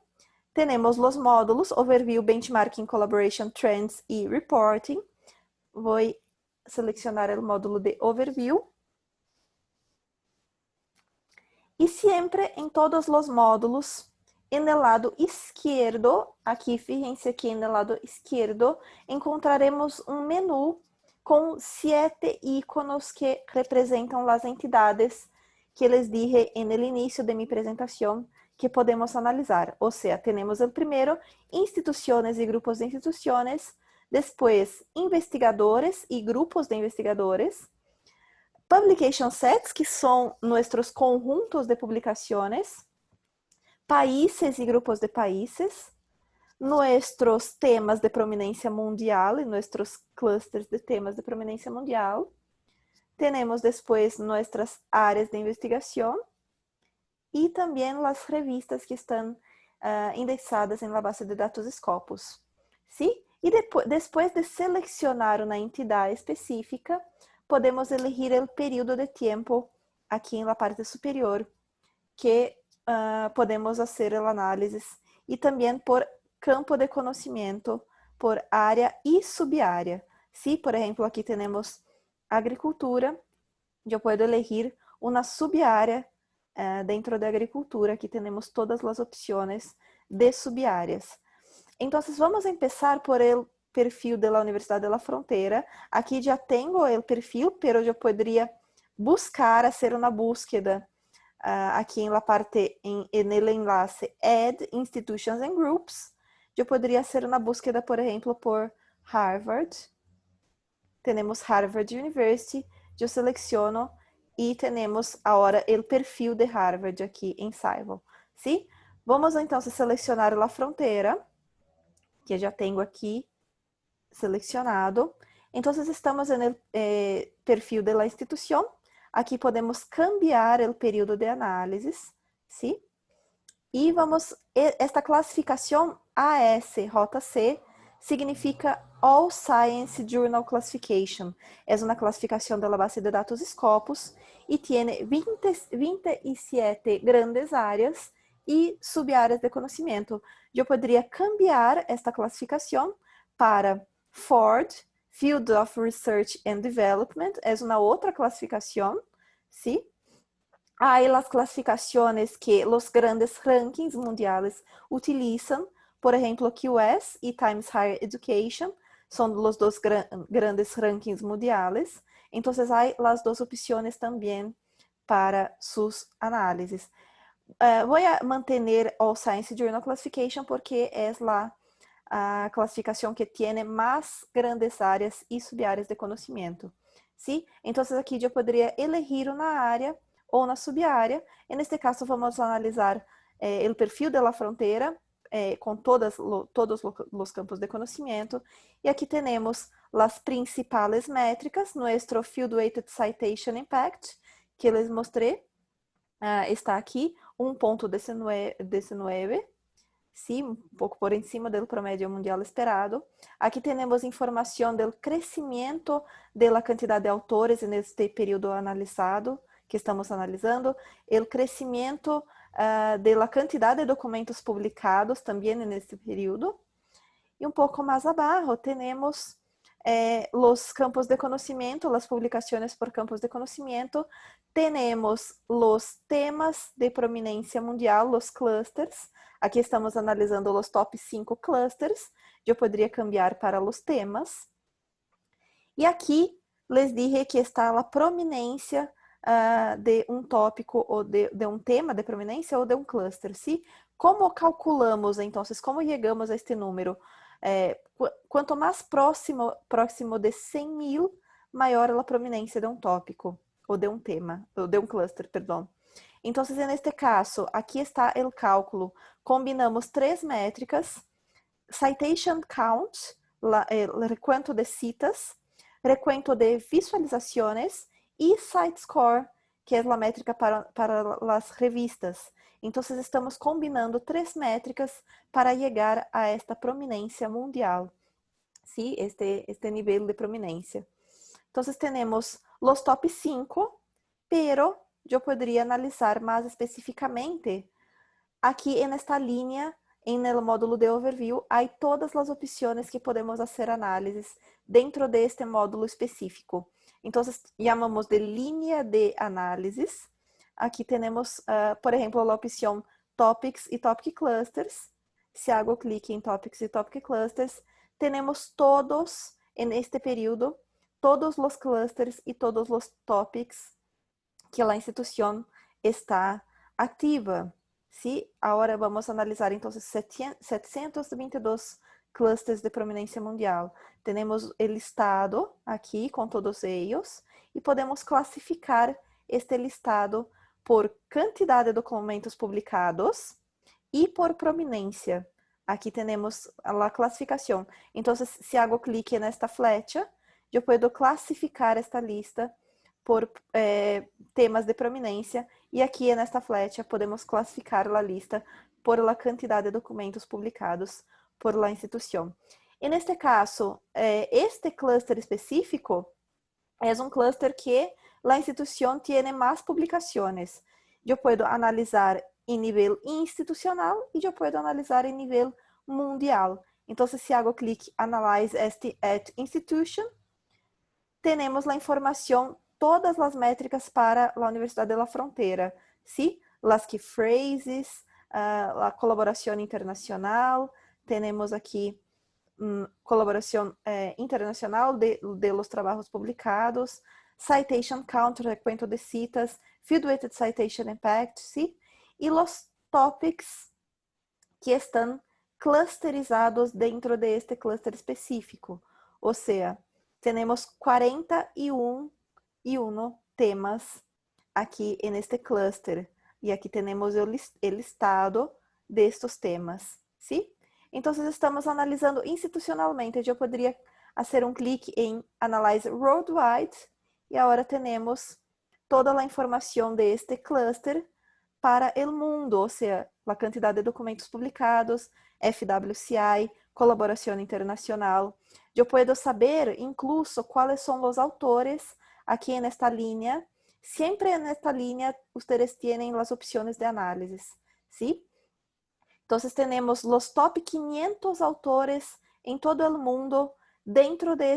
Temos os módulos Overview, Benchmarking, Collaboration, Trends e Reporting vou selecionar o módulo de Overview. E sempre em todos os módulos, en el lado izquierdo, aqui, fíjense aqui en el lado izquierdo, encontraremos um menu com sete iconos que representam as entidades que les dije en el inicio de mi presentación que podemos analisar. Ou seja, temos o primeiro, instituições e grupos de instituições, depois, investigadores e grupos de investigadores. Publication sets, que são nossos conjuntos de publicações. Países e grupos de países. Nossos temas de prominência mundial e nossos clusters de temas de prominência mundial. Temos depois nossas áreas de investigação e também as revistas que estão uh, indexadas na base de dados Scopus. Sim? E depois, depois de selecionar uma entidade específica, podemos elegir o período de tempo aqui na parte superior, que uh, podemos fazer a análise, e também por campo de conhecimento, por área e subárea. Se, por exemplo, aqui temos agricultura, eu posso elegir uma subárea uh, dentro da agricultura, aqui temos todas as opções de subáreas. Então, vamos começar por el perfil da Universidade da Fronteira. Aqui já tenho o perfil, pero eu poderia buscar, fazer uma búsqueda uh, aqui na parte, em, enlace Add Institutions and Groups. Eu poderia fazer uma búsqueda, por exemplo, por Harvard. Temos Harvard University. Eu seleciono e temos agora o perfil de Harvard aqui em Saival. Sim? Vamos então selecionar a fronteira que já tenho aqui selecionado. Então, estamos no eh, perfil da instituição. Aqui podemos cambiar o período de análise, sim? E vamos, esta classificação AS, rota C, significa All Science Journal Classification. É uma classificação da base de dados Scopus e tem 20, 27 grandes áreas e subáreas de conhecimento. Eu poderia cambiar esta classificação para Ford, Field of Research and Development, é uma outra classificação, ¿sí? Hay las clasificaciones que los grandes rankings mundiales utilizan, por ejemplo, QS y Times Higher Education, son los dos gran, grandes rankings mundiales. Entonces hay las dos opciones también para sus análisis. Uh, voy a Science Journal Classification porque es la a classificação que tem mais grandes áreas e subáreas de conhecimento. ¿sí? Então, aqui eu poderia elegir uma área ou na subárea. E neste caso, vamos analisar eh, o perfil da fronteira eh, com todas, lo, todos os campos de conhecimento. E aqui temos as principais métricas, nosso Field Weighted Citation Impact, que les mostrei, uh, está aqui, 1.19, sim, um pouco por cima do promédio mundial esperado. Aqui temos informação do crescimento da quantidade de autores neste período analisado, que estamos analisando, o crescimento uh, da quantidade de documentos publicados também neste período. E um pouco mais abaixo temos os campos de conhecimento, as publicações por campos de conhecimento, temos os temas de prominência mundial, os clusters, Aqui estamos analisando os top 5 clusters. Eu poderia cambiar para os temas. E aqui les dije que está a prominência uh, de um tópico ou de, de, tema de prominência ou de um cluster. ¿sí? Como calculamos, então, como chegamos a este número? É, quanto mais próximo, próximo de 100 mil, maior a prominência de um tópico ou de um tema, ou de um cluster, perdão. Então, neste caso, aqui está o cálculo. Combinamos três métricas, citation count, la, el recuento de citas, recuento de visualizações e site score, que é a métrica para, para as revistas. Então, estamos combinando três métricas para chegar a esta prominência mundial, ¿sí? este, este nível de prominência. Então, temos os top 5, pero eu poderia analisar mais especificamente aqui nesta linha, el módulo de overview, há todas as opções que podemos fazer análises dentro deste módulo específico. Então, chamamos de linha de análises. Aqui temos, uh, por exemplo, a opção Topics e Topic Clusters. Se hago clique em Topics e Topic Clusters, temos todos, neste período, todos os clusters e todos os topics que a instituição está ativa. ¿sí? Agora vamos analisar então 722 clusters de prominência mundial. Temos o listado aqui com todos eles e podemos classificar este listado por quantidade de documentos publicados e por prominência. Aqui temos a classificação. Então, se hago clique nesta flecha, eu posso classificar esta lista por eh, temas de prominência e aqui nesta flecha podemos classificar a lista por la quantidade de documentos publicados por la instituição. E neste caso, eh, este cluster específico é um cluster que a instituição tem mais publicações. Eu posso analisar em nível institucional e eu posso analisar em nível mundial. Então, se hago clique Analyze at Institution, temos a informação todas as métricas para a Universidade de la Frontera, ¿sí? Las que phrases, uh, a colaboração internacional, temos aqui um, colaboração eh, internacional de, de los trabajos publicados, citation count, recuento de citas, field weighted citation impact, ¿sí? E los topics que estão clusterizados dentro de este cluster específico. Ou seja, temos 41 e uno temas aqui neste cluster. E aqui temos o listado destes temas, ¿sí? Então, estamos analisando institucionalmente. Eu poderia fazer um clique em Analyze Worldwide e agora temos toda a informação deste cluster para o mundo, ou seja, a quantidade de documentos publicados, FWCI, colaboración internacional. Yo puedo saber incluso cuáles son los autores aquí en esta línea. Siempre en esta línea ustedes tienen las opciones de análisis, ¿sí? Entonces tenemos los top 500 autores en todo el mundo dentro de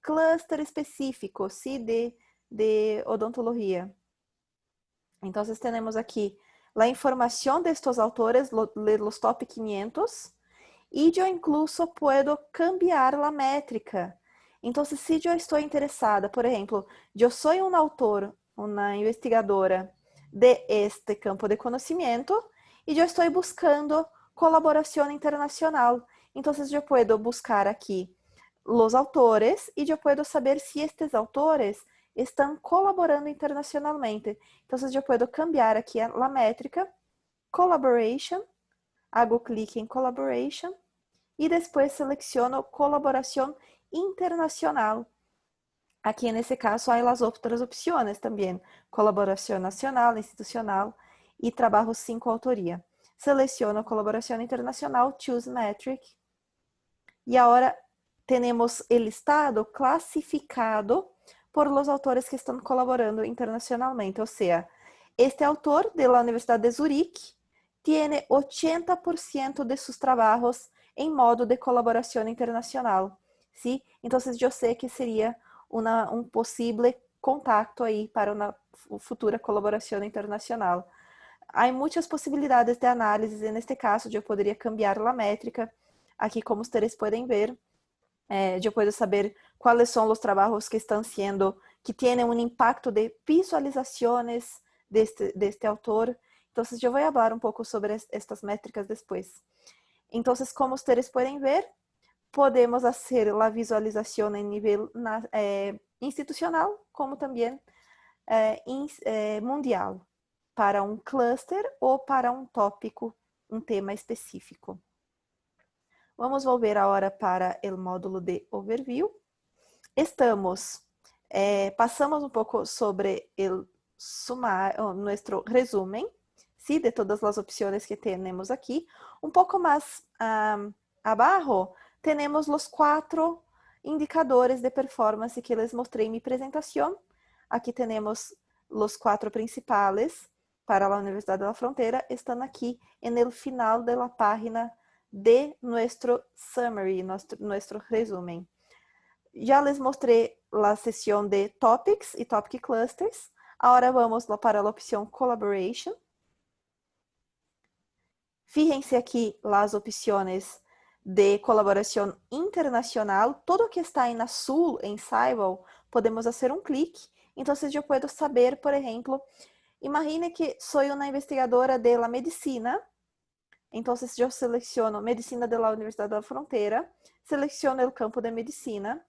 este clúster específico, ¿sí? De, de odontología. Entonces tenemos aquí la información de estos autores, de los top 500, y yo incluso puedo cambiar la métrica. Entonces, si yo estoy interesada, por ejemplo, yo soy un autor, una investigadora de este campo de conocimiento, y yo estoy buscando colaboración internacional. Entonces, yo puedo buscar aquí los autores y yo puedo saber si estos autores estão colaborando internacionalmente. Então, eu posso cambiar aqui a métrica, collaboration, hago clique em collaboration e depois seleciono colaboração internacional. Aqui, nesse caso, há as outras opções também, colaboração nacional, institucional e trabalho sem coautoria. Seleciono colaboração internacional, choose metric. E agora temos o listado classificado por los autores que están colaborando internacionalmente. O sea, este autor de la Universidad de Zurich tiene 80% de sus trabajos em modo de colaboração internacional, ¿sí? Entonces eu sei que seria um possível contato aí para uma futura colaboração internacional. Há muitas possibilidades de análise, neste caso eu poderia cambiar a métrica, aqui como vocês podem ver, eh, eu posso saber cuáles son los trabajos que están siendo, que tienen un impacto de visualizaciones de este, de este autor. Entonces yo voy a hablar un poco sobre estas métricas después. Entonces, como ustedes pueden ver, podemos hacer la visualización en nivel eh, institucional, como también eh, in, eh, mundial, para um cluster ou para um tópico, um tema específico. Vamos volver agora para o módulo de overview. Estamos, eh, passamos um pouco sobre o nosso resumen, ¿sí? de todas as opções que temos aqui. Um pouco mais um, abaixo, temos os quatro indicadores de performance que les mostrei em minha apresentação. Aqui temos os quatro principais para a Universidade da Fronteira, estão aqui no final da página de nosso summary, nosso, nosso resumen. Já les mostrei a sessão de Topics e Topic Clusters. Agora vamos para a opção Collaboration. Fíjense aqui as opções de colaboração internacional. Todo que está em azul, em Cybal, podemos fazer um clique. Então, eu posso saber, por exemplo, imagine que sou uma investigadora de la medicina. Então, eu seleciono Medicina da Universidade da Fronteira, seleciono o campo de Medicina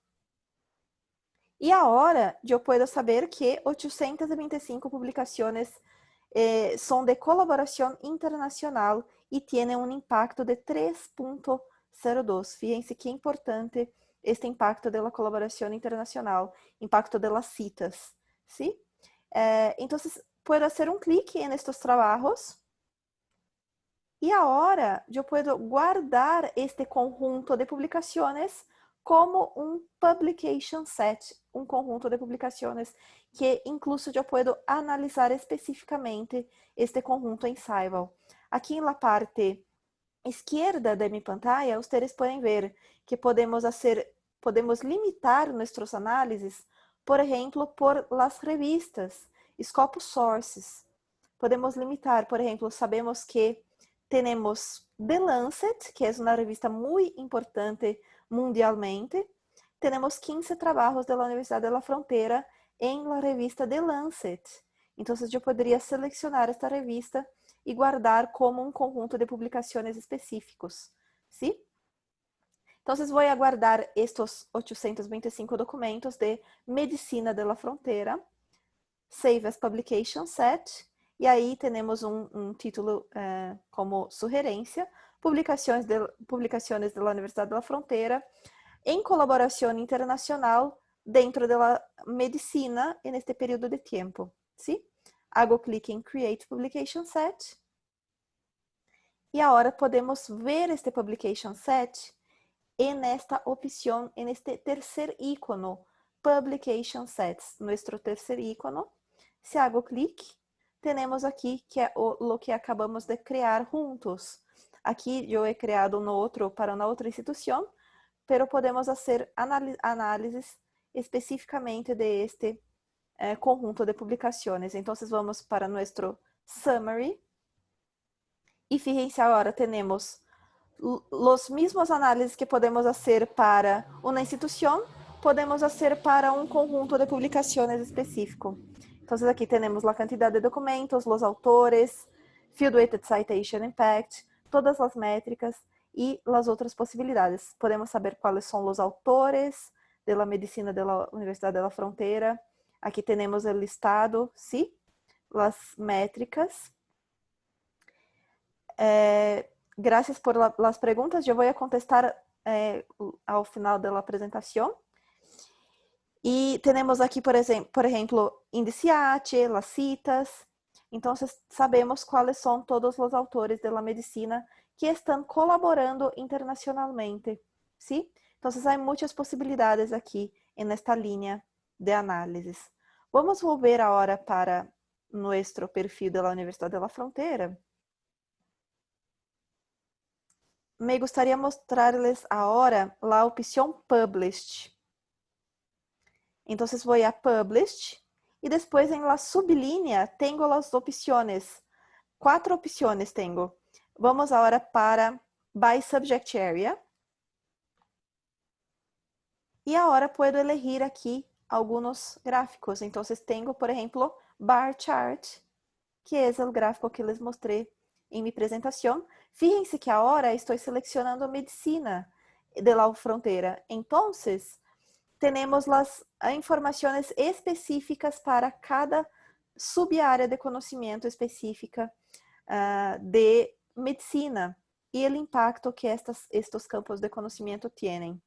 e agora eu posso saber que 825 publicações eh, são de colaboração internacional e têm um impacto de 3.02. Fíjense que é importante este impacto da colaboração internacional, impacto das citas, ¿sí? Eh, então, posso fazer um clique nestes trabalhos e agora eu posso guardar este conjunto de publicações como um publication set, um conjunto de publicações que incluso eu posso analisar especificamente este conjunto em Saival. Aqui na parte esquerda de minha pantalla, vocês podem ver que podemos fazer, podemos limitar nossos análises, por exemplo, por las revistas, Scopus Sources. Podemos limitar, por exemplo, sabemos que temos The Lancet, que é uma revista muito importante mundialmente, temos 15 trabalhos da Universidade da Fronteira em la revista The Lancet. Então, eu poderia selecionar esta revista e guardar como um conjunto de publicações específicos, ¿sí? Então, vou aguardar estes 825 documentos de Medicina de la Fronteira, Save as Publication Set, e aí temos um, título eh, como sugerência, publicações de, publicações da Universidade da Fronteira, em colaboração internacional dentro da medicina neste período de tempo. ¿sí? Hago clique em Create Publication Set. E agora podemos ver este Publication Set en esta opción, en este Publication Sets, nuestro tercer icono. Se hago clic, tenemos aqui que é o, lo que acabamos de criar juntos. Aqui eu he criado no outro para uma outra instituição, pero podemos fazer análises especificamente de este eh, conjunto de publicações. Então, vamos para nosso summary. E fíjense agora, temos os mesmos análises que podemos fazer para uma instituição, podemos fazer para um conjunto de publicações específico. Então, aqui temos a quantidade de documentos, os autores, Field Weighted Citation Impact, todas as métricas e as outras possibilidades. Podemos saber quais são os autores da medicina da Universidade da Fronteira. Aqui temos o listado, sim, as métricas. Eh, por la, las preguntas. A contestar eh, ao final da apresentação. E temos aqui, por exemplo, por exemplo, indiciate, las citas. Então, sabemos quais são todos os autores da medicina que estão colaborando internacionalmente, ¿sí? Então, há muitas possibilidades aqui nesta linha de análises. Vamos volver agora para nosso perfil da Universidade da Fronteira. Me gostaria mostrar-lhes agora a opção Published. Então, vou a Published e depois em la sublínea tenho as opções. Quatro opções tenho. Vamos agora para By Subject Area. E agora puedo elegir aqui alguns gráficos. Então, tenho, por exemplo, Bar Chart, que é o gráfico que les mostrei em minha apresentação. Fíjense que agora estou selecionando medicina de la fronteira. Então, temos as informações específicas para cada subárea de conhecimento específica uh, de medicina e o impacto que estas, estes campos de conhecimento têm.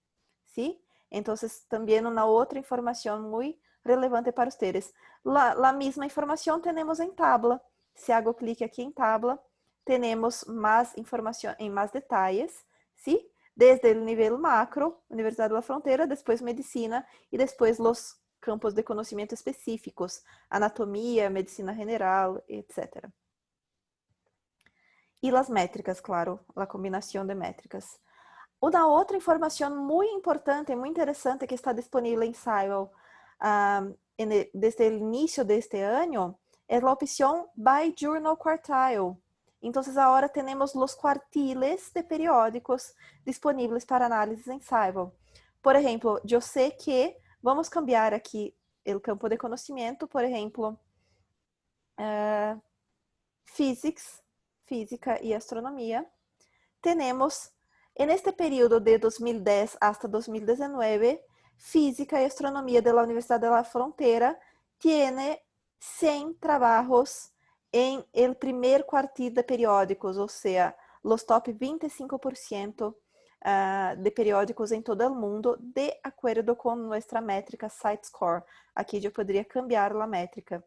¿sí? Então, também uma outra informação muito relevante para vocês. La mesma informação temos em tabla. Se hago clique aqui em tabla, temos mais informação em mais detalhes, ¿sí? Desde o nível macro, Universidade da Fronteira, depois medicina e depois os campos de conhecimento específicos, anatomia, medicina general, etc. E as métricas, claro, a combinação de métricas. Uma outra informação muito importante, muito interessante que está disponível em Cywell um, desde o início deste ano é a opção By Journal Quartile. Então, agora temos os quartiles de periódicos disponíveis para análise em Cybel. Por exemplo, eu sei que vamos cambiar aqui o campo de conhecimento, por exemplo, uh, Physics, Física e Astronomia. Temos, neste período de 2010 hasta 2019, Física e Astronomia da Universidade da Fronteira tiene 100 trabalhos em el primer quartil de periódicos, ou seja, os top 25% ah, de periódicos em todo o mundo, de acordo com nossa métrica Site Score. Aqui eu poderia cambiar a métrica.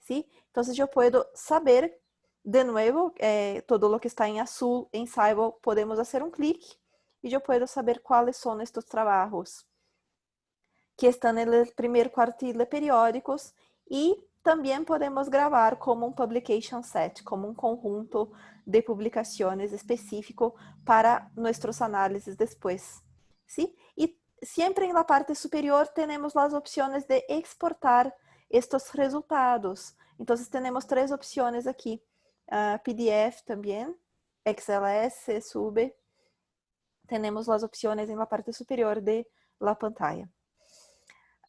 ¿sí? Então, eu posso saber, de novo, eh, todo o que está em azul em Cybel, podemos fazer um clique e eu posso saber quais são estes trabalhos que estão no primeiro quartil de periódicos e também podemos gravar como um publication set, como um conjunto de publicações específico para nossas análises depois. ¿sí? E sempre na parte superior temos as opções de exportar estes resultados. Então, temos três opções aqui. Uh, PDF também, XLS, SUB. Temos as opções na parte superior de la pantalla.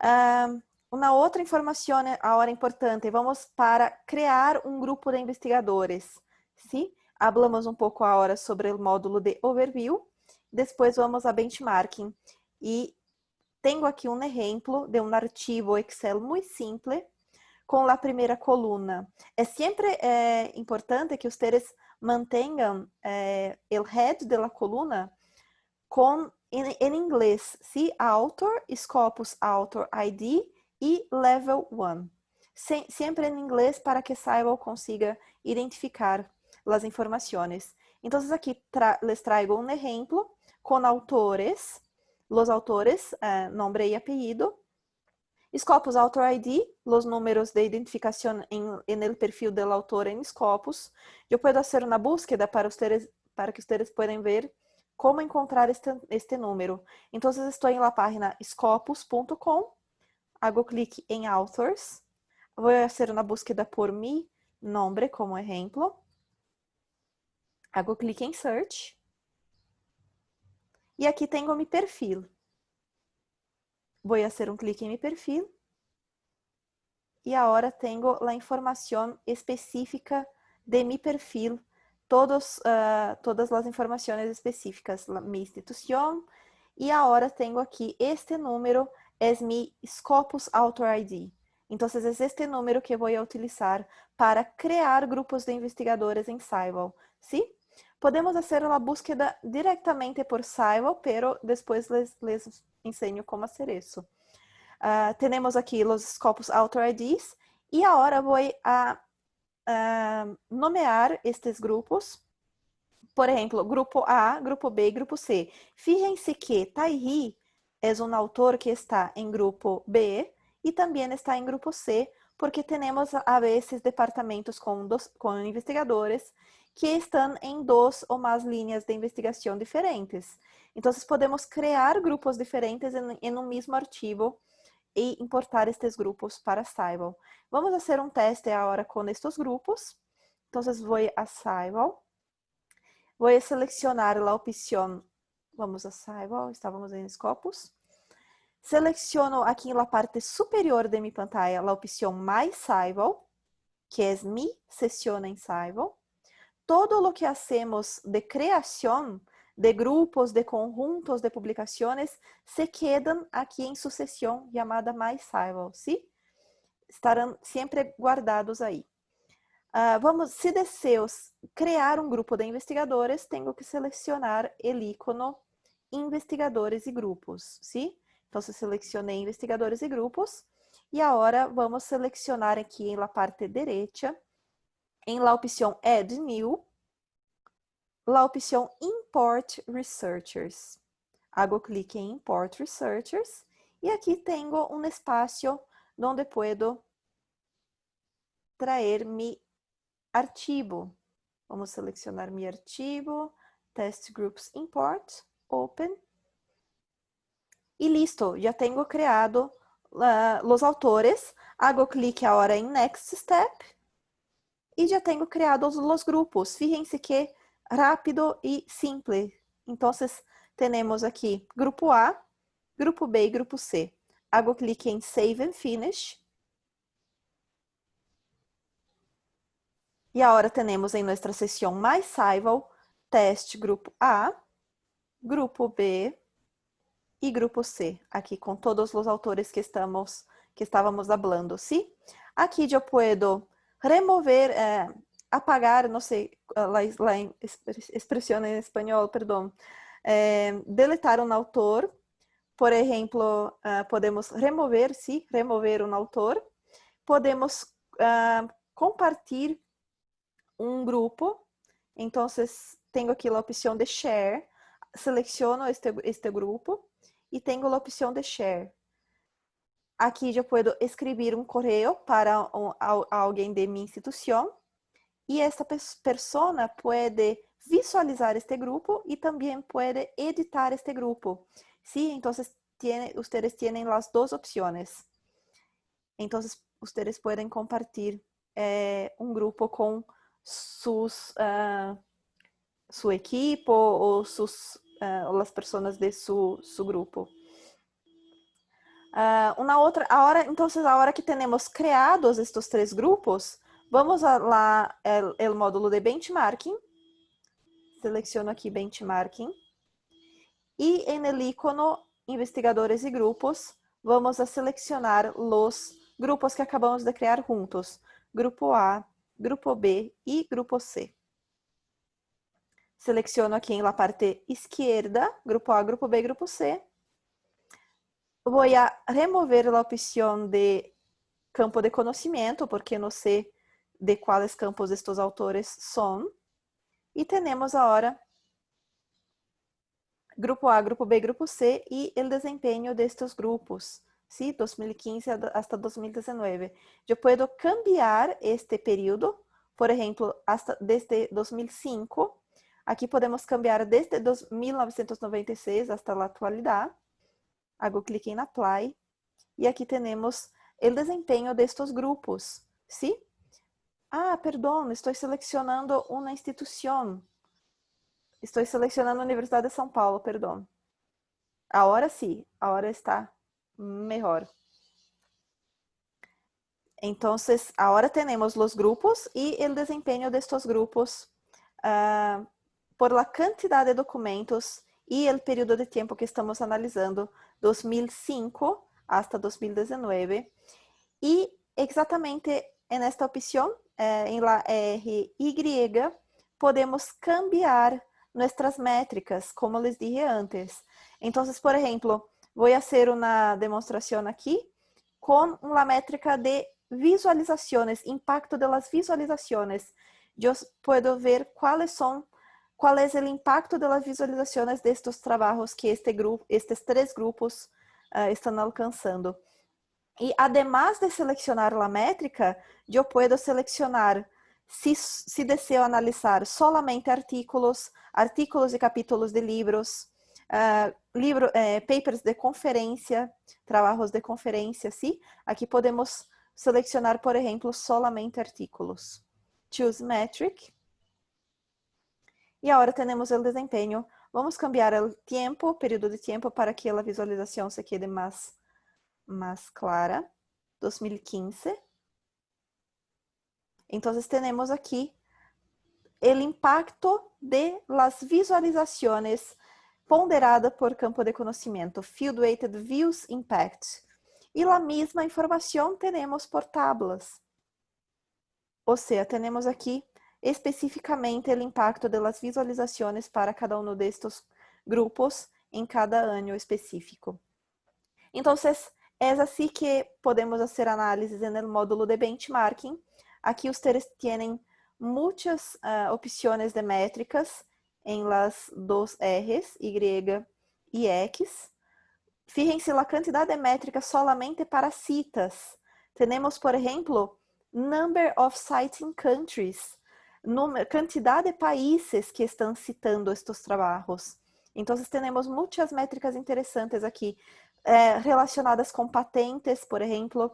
Uh, uma outra informação agora importante, vamos para criar um grupo de investigadores. Sim? Hablamos um pouco agora sobre o módulo de overview, depois vamos a benchmarking. E tenho aqui um exemplo de um arquivo Excel muito simples, com a primeira coluna. É sempre é, importante que vocês mantenham é, o head da coluna com em inglês, sim? Author, Scopus Author ID e Level 1. sempre em inglês para que Cybel consiga identificar as informações. Então, aqui tra les traigo um exemplo con autores, los autores, uh, nombre y apellido. Scopus Author ID, los números de identificación en, en, el perfil del autor en Scopus. Yo puedo hacer una búsqueda para, ustedes, para que ustedes puedan ver cómo encontrar este, este número. Entonces estoy en la página scopus.com, hago clic en Authors, voy a hacer una búsqueda por mi nombre como ejemplo, hago clic en Search, y aquí tengo mi perfil. A hacer un clic en mi perfil, y ahora tengo la información específica de mi perfil. Todos, uh, todas as informações específicas, minha instituição, e agora tenho aqui este número, mi Scopus Author ID. Então, é este número que vou utilizar para criar grupos de investigadores em Saival, ¿sí? Podemos fazer a búsqueda diretamente por Saival, pero depois les, les ensino como fazer isso. Uh, temos aqui os Scopus Author IDs, e agora vou a uh, nomear estes grupos. Por exemplo, grupo A, grupo B e grupo C. Fíjense que Tairi é um autor que está em grupo B e também está em grupo C, porque temos a vezes departamentos com, dos, com investigadores que estão em duas ou mais linhas de investigação diferentes. Então, podemos criar grupos diferentes em, em um mesmo arquivo e importar estes grupos para Saival. Vamos fazer um teste agora com estes grupos. Então, vou a Saival. Vou selecionar a opção, vamos a Saival, estávamos em Scopus. Seleciono aqui na parte superior de minha pantalla a opção Mais Saival, que é Mi Sesión em Saival. Todo o que hacemos de criação de grupos, de conjuntos de publicações se quedam aqui em sucessão chamada mais Saival, ¿sí? Estarão sempre guardados aí. Uh, vamos, se desejo criar um grupo de investigadores, tenho que selecionar o ícono investigadores e grupos, ¿sí? Então, se selecionei investigadores e grupos, e agora vamos selecionar aqui na parte direita, em la opção Add New, la opção Import Researchers. Hago clique em Import Researchers e aqui tenho um espaço onde puedo trazer mi arquivo. Vamos selecionar mi arquivo, Test Groups Import, Open. E listo, já tenho criado uh, os autores. Hago clique agora em Next Step. E já tenho criado os grupos. Fíjense que rápido e simples. Então, temos aqui grupo A, grupo B e grupo C. Hago clique em Save and Finish. E agora temos em nossa sessão mais Saival, teste grupo A, grupo B e grupo C, aqui com todos os autores que estamos que estávamos hablando, ¿sí? Aqui eu posso remover eh, apagar, não sei, la, la expressão em espanhol, perdão, é, deletar um autor, por exemplo, uh, podemos remover, sim, remover um autor, podemos uh, compartilhar um grupo, então tenho aqui a opção de share, seleciono este, este grupo e tenho a opção de share. Aqui já posso escrever um correio para um, alguém de minha instituição e esta persona pode visualizar este grupo e também pode editar este grupo. Sí, entonces tiene, ustedes tienen las dos opciones. Entonces, ustedes pueden compartir eh, un grupo con sus, uh, su equipo o sus, uh, las personas de su, su grupo. Uh, uma outra, agora, então, a hora que temos criados estes três grupos, Vamos lá, el módulo de benchmarking. Seleciono aqui benchmarking. E en el investigadores e grupos, vamos a selecionar os grupos que acabamos de criar juntos. Grupo A, Grupo B e Grupo C. Seleciono aqui na parte esquerda, Grupo A, Grupo B, Grupo C. Vou remover a opção de campo de conhecimento, porque no C de quais campos estes autores são. E temos agora grupo A, grupo B, grupo C y el desempeño de estos grupos, ¿sí? 2015 hasta 2019. Yo puedo cambiar este periodo, por ejemplo, hasta desde 2005. Aquí podemos cambiar desde 1996 hasta la actualidad. Hago clic en Apply. Y aquí tenemos el desempeño de estos grupos, ¿sí? Ah, perdão, estou selecionando uma instituição. Estou selecionando a Universidade de São Paulo, perdão. Agora sim, agora está melhor. Então, agora temos os grupos e o desempenho destes grupos uh, por la quantidade de documentos e o período de tempo que estamos analisando, 2005 hasta 2019. E exatamente nesta opção eh, em la RY, podemos cambiar nuestras métricas, como les dije antes. Entonces, por ejemplo, voy a hacer una demostración aquí con la métrica de visualizaciones, impacto de las visualizaciones. Yo puedo ver cuáles son, cuál es el impacto de las visualizaciones de estos trabajos que este grupo, estos tres grupos uh, están alcanzando. E, además de selecionar a métrica, eu posso selecionar se, se desejo analisar solamente artículos, artículos e capítulos de livros, uh, livro, eh, papers de conferência, trabalhos de conferência, sim? Aqui podemos selecionar, por exemplo, solamente artículos. Choose metric. E agora temos o desempenho. Vamos cambiar o tempo, período de tempo, para que a visualização se quede mais más clara, 2015. Entonces tenemos aquí el impacto de las visualizaciones ponderada por campo de conocimiento, Field Weighted Views Impact. Y la misma información tenemos por tablas. O sea, tenemos aquí especificamente el impacto de las visualizaciones para cada uno de estos grupos en cada año específico. Entonces, É assim que podemos fazer análises no módulo de benchmarking. Aqui vocês têm muitas uh, opções de métricas em las dos R's, Y e X. Fíjense a quantidade de métricas solamente para citas. Temos, por exemplo, number of citing countries, quantidade de países que estão citando estes trabalhos. Então, temos muitas métricas interessantes aqui é, relacionadas com patentes, por exemplo,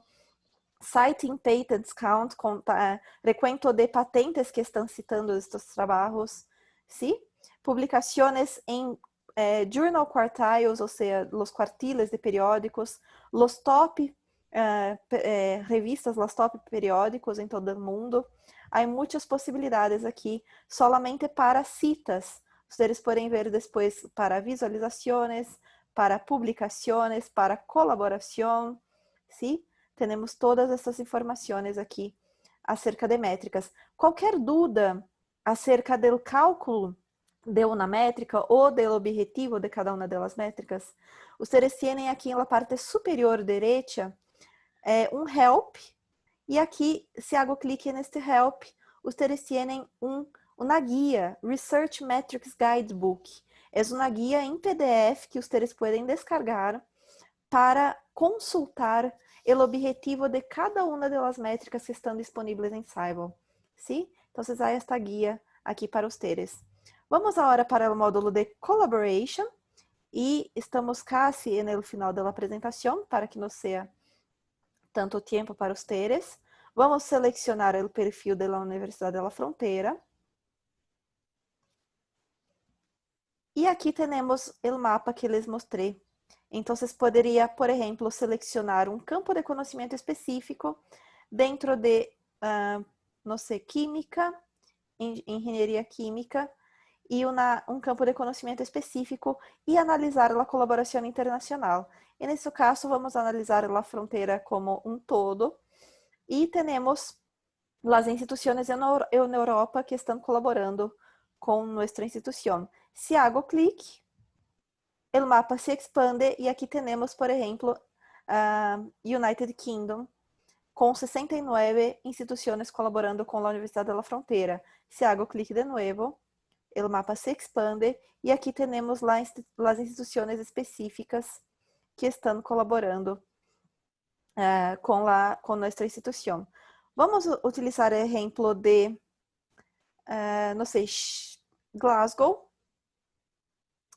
citing patents count, com, é, recuento de patentes que estão citando estes trabalhos, ¿sí? Publicações em eh, journal quartiles, ou seja, os quartiles de periódicos, os top eh, eh, revistas, os top periódicos em todo o mundo. Há muitas possibilidades aqui, solamente para citas. Vocês podem ver depois para visualizações, para publicações, para colaboração, ¿sí? Temos todas essas informações aqui acerca de métricas. Qualquer dúvida acerca do cálculo de uma métrica ou do objetivo de cada uma delas métricas, vocês têm aqui na parte superior direita é, um help e aqui, se hago clique neste help, vocês têm um, uma guia, Research Metrics Guidebook, É uma guia em PDF que vocês podem descargar para consultar o objetivo de cada uma das métricas que estão disponíveis em. ¿sí? Então, há esta guia aqui para vocês. Vamos agora para o módulo de Collaboration e estamos quase no final da apresentação para que não seja tanto tempo para vocês. Vamos selecionar o perfil da Universidade da Fronteira. E aqui temos o mapa que les mostrei. Então, vocês poderia, por exemplo, selecionar um campo de conhecimento específico dentro de, uh, não sei, química, engenharia química, e uma, um campo de conhecimento específico e analisar a colaboração internacional. E nesse caso, vamos analisar a fronteira como um todo e temos as instituições na Europa que estão colaborando com nossa instituição. Se hago clic, o mapa se expande e aqui temos, por exemplo, uh, United Kingdom, com 69 instituições colaborando com a Universidade da Fronteira. Se hago clic de novo, o mapa se expande e aqui temos as instituições específicas que estão colaborando uh, com, la, com nossa instituição. Vamos utilizar o exemplo de, uh, não sei, Glasgow.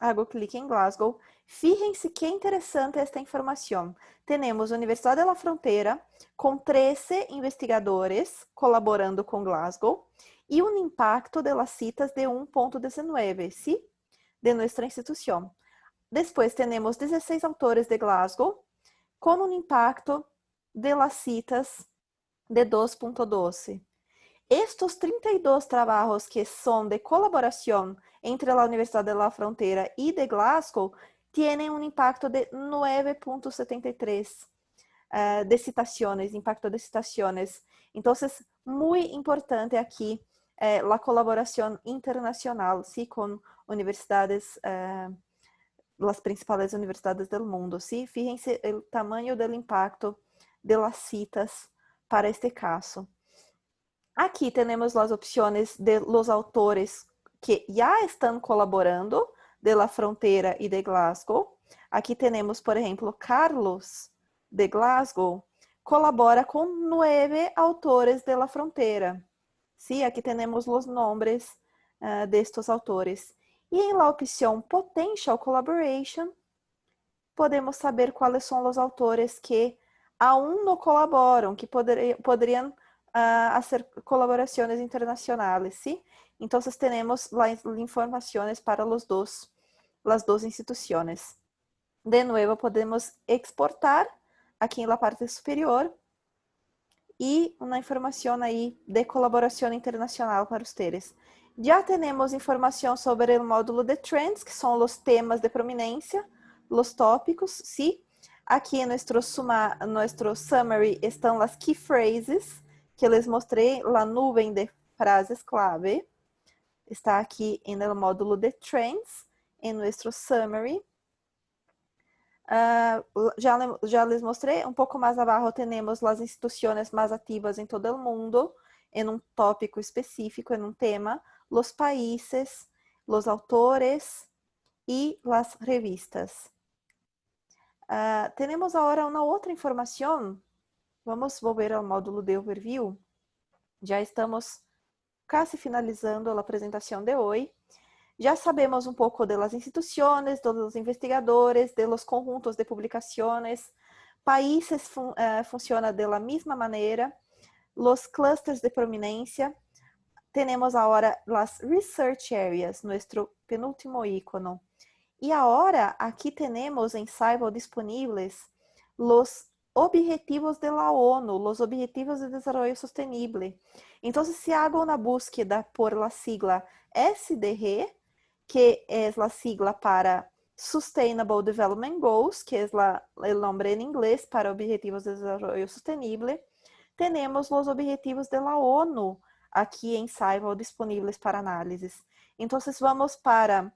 Hago clique em Glasgow. Fíjense que interessante esta informação. Temos Universidade da Fronteira com 13 investigadores colaborando com Glasgow e um impacto de las citas de 1.19, ¿sí? De nossa instituição. Depois temos 16 autores de Glasgow com um impacto de las citas de 2.12. Estes 32 trabalhos que são de colaboração entre a Universidade da Fronteira e de Glasgow têm um impacto de 9.73 uh, de citações, impacto de citações. Então, muito importante aqui eh, a colaboração internacional, sim, com universidades, eh, as principais universidades do mundo, sim. Fíjense o tamanho do impacto de las citas para este caso. Aqui temos as opções de los autores que já estão colaborando de La Fronteira e de Glasgow. Aqui temos, por exemplo, Carlos de Glasgow colabora com nove autores de La Fronteira. Sí, aqui temos os nomes uh, destes autores. E em la opção Potential Collaboration, podemos saber quais são os autores que aún não colaboram, que poder, poderiam uh, colaborações internacionais, ¿sí? Então, temos as informações para os dois las dos instituciones. De nuevo, podemos exportar aqui en la parte superior e uma informação aí de colaboração internacional para ustedes. Já temos informação sobre o módulo de trends, que são os temas de prominência, os tópicos, sim. Aqui em nosso, suma, nosso summary estão as key phrases, que les mostrei, a nuvem de frases clave. Está aqui no módulo de trends em nosso summary. Uh, já, já les mostrei, um pouco mais abaixo temos as instituições mais ativas em todo o mundo, em um tópico específico, em um tema, os países, os autores e as revistas. Uh, temos agora uma outra informação. Vamos volver ao módulo de overview. Já estamos quase finalizando a apresentação de hoje. Já sabemos um pouco das instituições, dos investigadores, dos conjuntos de publicações. Países fun uh, funcionam da mesma maneira. Os clusters de prominência. Temos agora as research areas, nosso penúltimo icono. E agora aqui temos em Saival disponíveis os objetivos da ONU, os Objetivos de Desenvolvimento Sustentável. Então, se hago uma búsqueda por la sigla SDG, que é a sigla para Sustainable Development Goals, que é o nome em inglês para Objetivos de Desenvolvimento Sustentável. Temos os objetivos da ONU aqui em Saival disponíveis para análises. Então, vamos para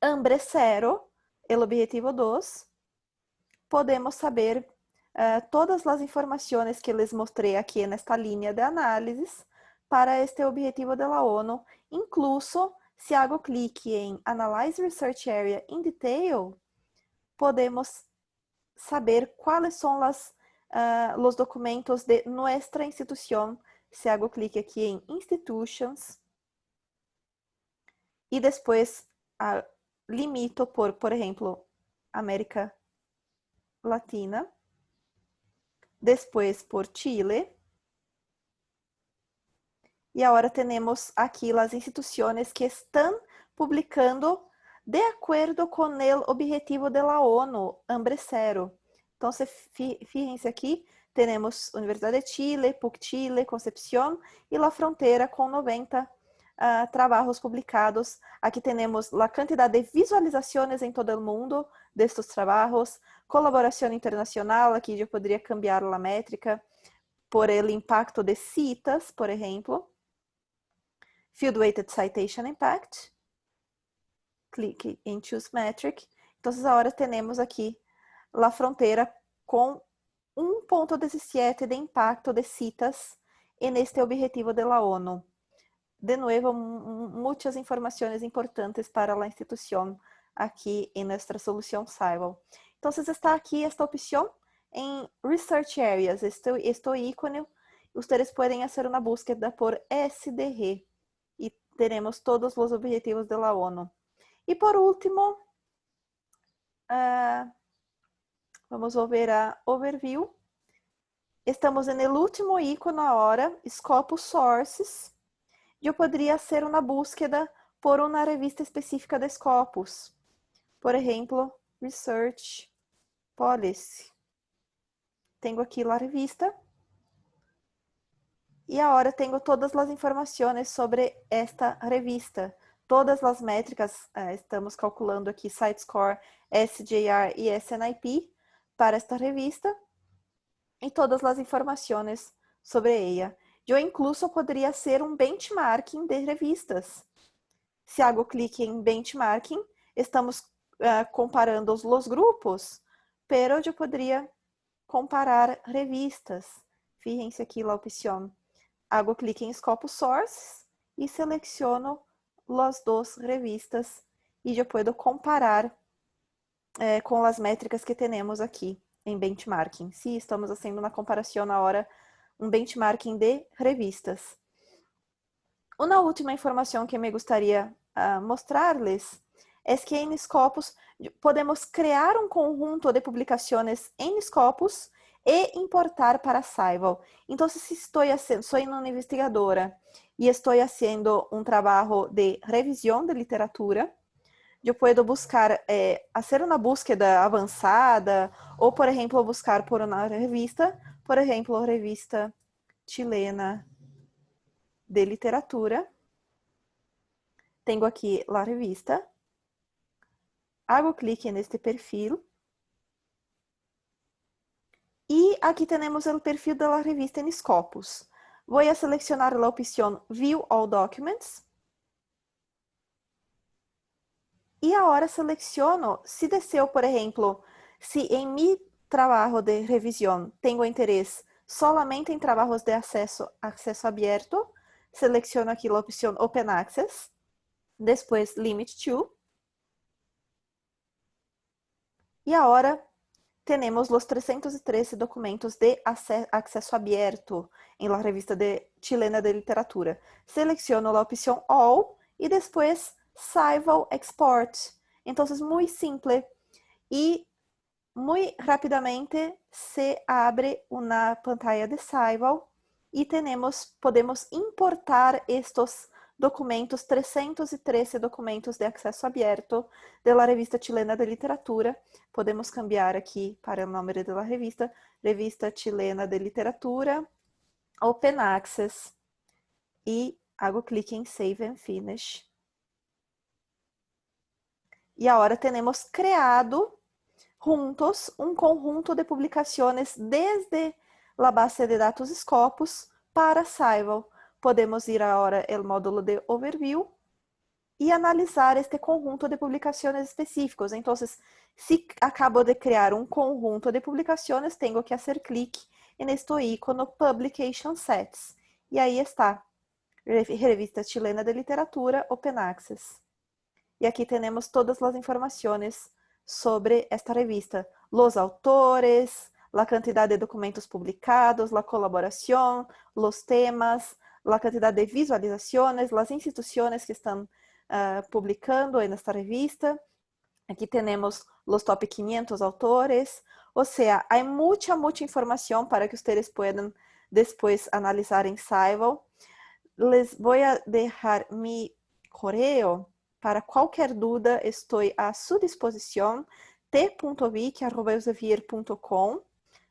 Hambre Zero, o objetivo 2. Podemos saber uh, todas as informações que les mostrei aqui nesta linha de análises para este objetivo da ONU, incluso se hago clique em Analyze Research Area in Detail, podemos saber quais são uh, os documentos de nossa instituição. Se hago clique aqui em Institutions, e depois uh, limito por, por exemplo, América Latina, depois por Chile, e agora temos aqui as instituições que estão publicando de acordo com o objetivo da ONU, Hambre Zero. Então, fíjense aqui, temos Universidade de Chile, PUC Chile, Concepción e La Frontera com 90 uh, ah, trabalhos publicados. Aqui temos a quantidade de visualizações em todo o mundo destes trabalhos, colaboração internacional, aqui eu poderia cambiar a métrica por el impacto de citas, por exemplo. Field Weighted Citation Impact. Clique em Choose Metric. Então, agora temos aqui a fronteira com 1.17 de impacto de citas en este objetivo da ONU. de nuevo, muchas informaciones importantes para la institución aquí en nuestra solución Cybal. Entonces está aquí esta opción en Research Areas, este, este ícone, ustedes pueden hacer una búsqueda por SDG y tenemos todos los objetivos de la ONU. Y por último, uh, vamos volver a Overview. Estamos el último ícone ahora, Scopus Sources. Eu poderia hacer uma búsqueda por uma revista específica de Scopus. Por exemplo, Research Policy. Tenho aqui a revista. E agora tenho todas as informações sobre esta revista. Todas as métricas, eh, estamos calculando aqui Site Score, SJR e SNIP para esta revista. E todas as informações sobre ela. Eu incluso poderia ser um benchmarking de revistas. Se hago clique em benchmarking, estamos uh, comparando os grupos, pero eu poderia comparar revistas. Fíjense aqui a opção. Hago clique em Scope Source e seleciono as duas revistas e eu posso comparar eh, com as métricas que temos aqui em benchmarking. Se estamos fazendo uma comparação na hora, um benchmarking de revistas. Uma última informação que me gostaria uh, mostrar-lhes é que em Scopus podemos criar um conjunto de publicações em Scopus e importar para Saival. Então, se estou fazendo, sou uma investigadora e estou fazendo um trabalho de revisão de literatura, eu posso buscar, eh, fazer uma búsqueda avançada, ou, por exemplo, buscar por uma revista, por exemplo, revista chilena de literatura. Tenho aqui a revista. Hago clique neste perfil. E aqui temos o perfil da revista em Scopus. Vou a selecionar a opção View All Documents. E agora seleciono, se deseo, por exemplo, se em meu trabalho de revisão tenho interesse solamente em trabalhos de acesso, acesso aberto, seleciono aqui a opção Open Access, depois Limit to, e agora temos os 313 documentos de acesso aberto em la revista de chilena de literatura. Seleciono a opção All e depois Saival Export. Então, é muito simples. E muito rapidamente se abre uma pantalla de Saival e temos, podemos importar estes documentos, 313 documentos de acesso aberto da revista chilena de literatura. Podemos cambiar aqui para o nome da revista, Revista Chilena de Literatura, Open Access, e hago clique em Save and Finish. E agora temos criado juntos um conjunto de publicações desde a base de dados Scopus para Saival. Podemos ir agora ao módulo de Overview e analisar este conjunto de publicações específicos. Então, se acabo de criar um conjunto de publicações, tenho que fazer clique neste ícone Publication Sets. E aí está, Revista Chilena de Literatura Open Access. E aqui temos todas as informações sobre esta revista. Los autores, la cantidad de documentos publicados, la colaboración, los temas, la cantidad de visualizaciones, las instituciones que están uh, publicando en esta revista. Aquí tenemos los top 500 autores. O sea, hay mucha, mucha información para que ustedes puedan después analizar en Saival. Les voy a dejar mi correo para qualquer dúvida, estou à sua disposição. t.vic.com.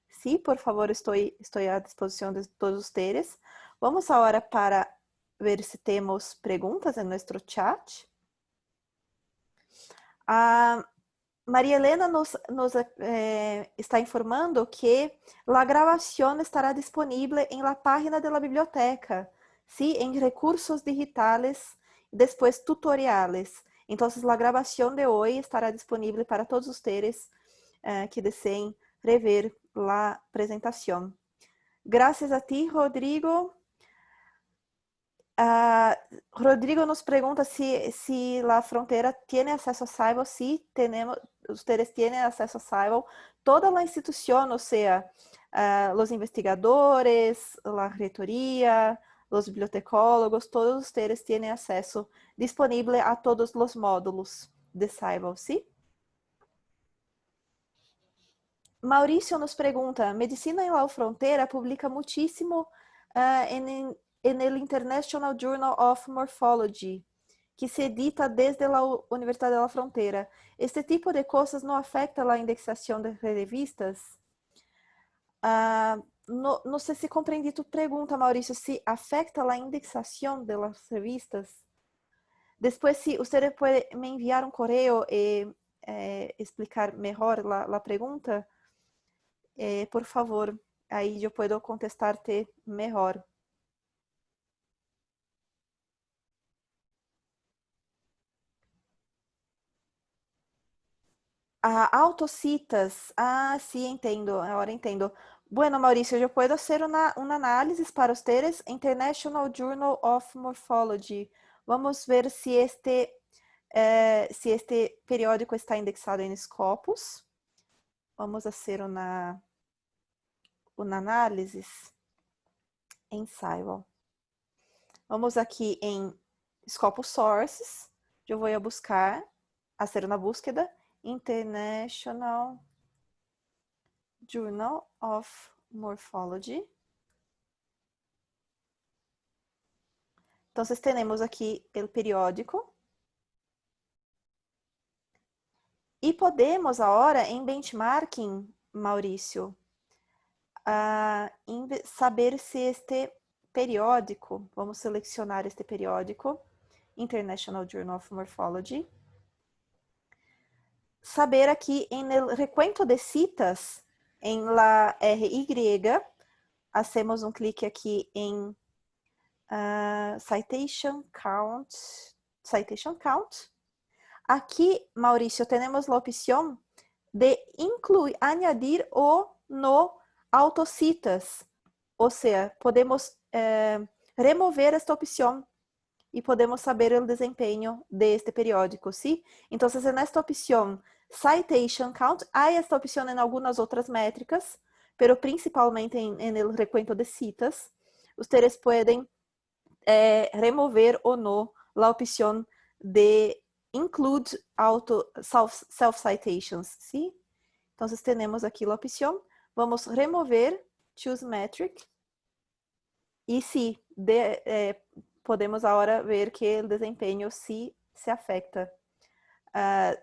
Sim, por favor, estou, estou à disposição de todos vocês. Vamos agora para ver se temos perguntas em nosso chat. A Maria Helena nos, nos eh, está informando que a gravação estará disponível em la página da biblioteca, sim, em recursos digitais después tutoriales. Entonces, la grabación de hoy estará disponible para todos ustedes uh, que deseen rever la presentación. Gracias a ti, Rodrigo. Uh, Rodrigo nos pergunta se, se a fronteira tem acesso a Cyber. Sim, temos, ustedes têm acesso a Cyber. Toda a instituição, ou seja, uh, os investigadores, a reitoria, os bibliotecólogos, todos ustedes têm acesso disponível a todos os módulos de Cyber, sim? Maurício nos pergunta, Medicina em La Fronteira publica muitíssimo uh, em en International Journal of Morphology, que se edita desde a Universidade da Fronteira. Este tipo de coisas não afeta a indexação de revistas? Uh, no, sei se compreendi tu pergunta, Maurício, se afeta a indexação das revistas. Depois, se você pode me enviar um correio e eh, explicar melhor a pergunta, eh, por favor, aí eu posso contestar-te melhor. Ah, autocitas. Ah, sí, entendo. Agora entendo. Bueno, Mauricio, eu posso fazer uma, uma análise para ustedes. International Journal of Morphology. Vamos ver se este, eh, este periódico está indexado em Scopus. Vamos fazer uma, uma análise Cybel. Vamos aqui em Scopus Sources. Eu vou buscar, fazer uma búsqueda International Journal of Morphology. Então, temos aqui o periódico. E podemos agora, em benchmarking, Maurício, uh, saber se este periódico, vamos selecionar este periódico, International Journal of Morphology, saber aqui em recuento de citas em la RY, hacemos um clique aqui em uh, Citation Count, Citation Count. Aqui, Maurício, temos a opção de incluir, añadir o no autocitas. Ou seja, podemos eh, remover esta opção e podemos saber o desempenho deste periódico, ¿sí? Então, nesta opção Citation Count, há esta opção em algumas outras métricas, pero principalmente em, el recuento de citas, ustedes podem eh, remover ou não a opção de include auto self, self citations, ¿sí? Então, temos aqui a opção, vamos remover choose metric e sim, de, eh, podemos agora ver que o desempenho se, se afeta. Uh,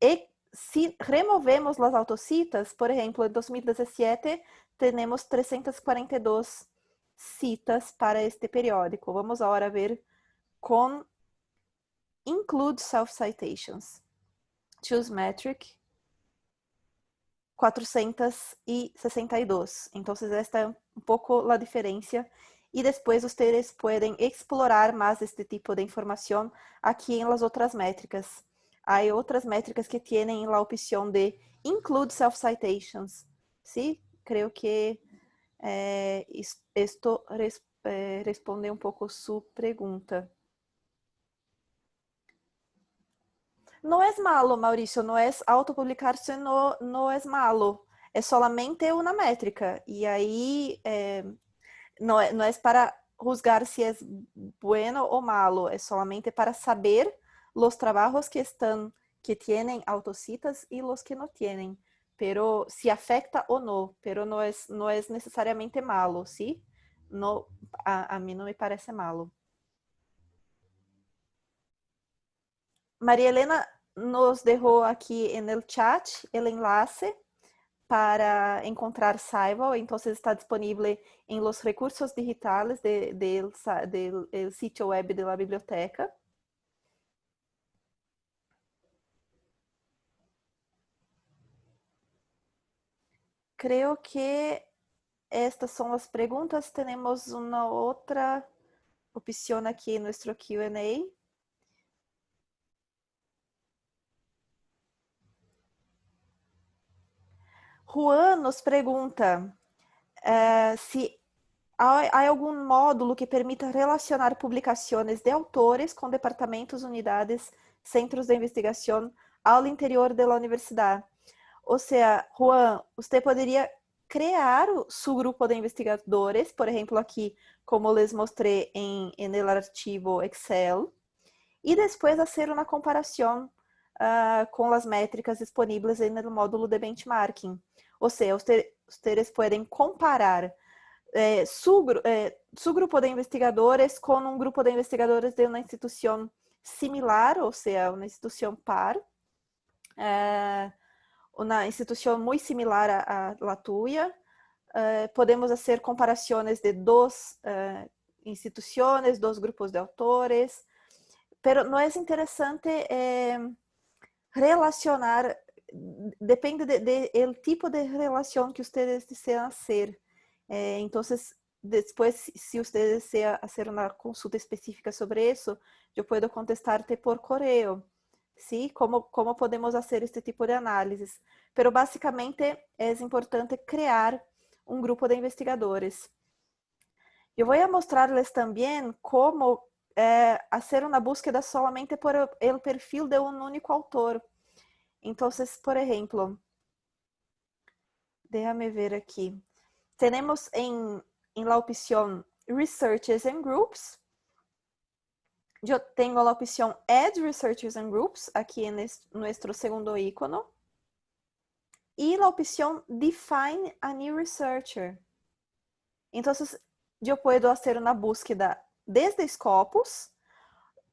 e se removemos as autocitas, por exemplo, em 2017, temos 342 citas para este periódico. Vamos agora ver com Include Self-Citations. Choose Metric, 462. Então, esta é um pouco a diferença e depois vocês podem explorar mais este tipo de informação aqui em las outras métricas. Há outras métricas que têm a opção de include self-citations. Sí, creio que eh, esto res, eh, responde um pouco sua pergunta. Não é malo, Maurício, não é autopublicar-se, não, não é malo. É solamente uma métrica. E aí, eh, é, é para juzgar se é bueno ou malo, é solamente para saber os trabalhos que estão que tienen autocitas e os que não tienen, pero se afecta ou não, pero não é não é necessariamente malo, ¿sí? No, a, a mim não me parece malo. Maria Helena nos deixou aqui no chat o enlace para encontrar Saival, então está disponível em los recursos digitais de, de, del, del sitio web da biblioteca. Creio que estas são as perguntas. Temos uma outra opção aqui no nosso Q&A. Juan nos pergunta uh, se há, algum módulo que permita relacionar publicações de autores com departamentos, unidades, centros de investigação ao interior da universidade. Ou seja, Juan, você poderia criar seu grupo de investigadores, por exemplo, aqui, como les mostrei em, em el arquivo Excel, e depois fazer uma comparação uh, com as métricas disponíveis no módulo de benchmarking. Ou seja, vocês podem comparar eh, su, eh, grupo de investigadores com um grupo de investigadores de uma instituição similar, ou seja, uma instituição par, eh, uma instituição muito similar à, à tuya. podemos fazer comparações de duas instituições, dois grupos de autores, pero não é interessante relacionar, depende do de, de, tipo de relação que vocês desejam ser. Eh, entonces, después, si usted desea hacer una consulta específica sobre eso, yo puedo contestarte por correo, ¿sí? ¿Cómo, cómo podemos hacer este tipo de análisis? Pero básicamente es importante crear un grupo de investigadores. Eu vou mostrarles também como eh, fazer uma búsqueda solamente por el perfil de um único autor. Então, por exemplo, déjame ver aqui. Tenemos en, en la opción Researchers and Groups. Yo tengo la opción Add Researchers and Groups aquí en nuestro segundo icono. Y la opción Define a New Researcher. Entonces, yo puedo hacer una búsqueda desde Scopus.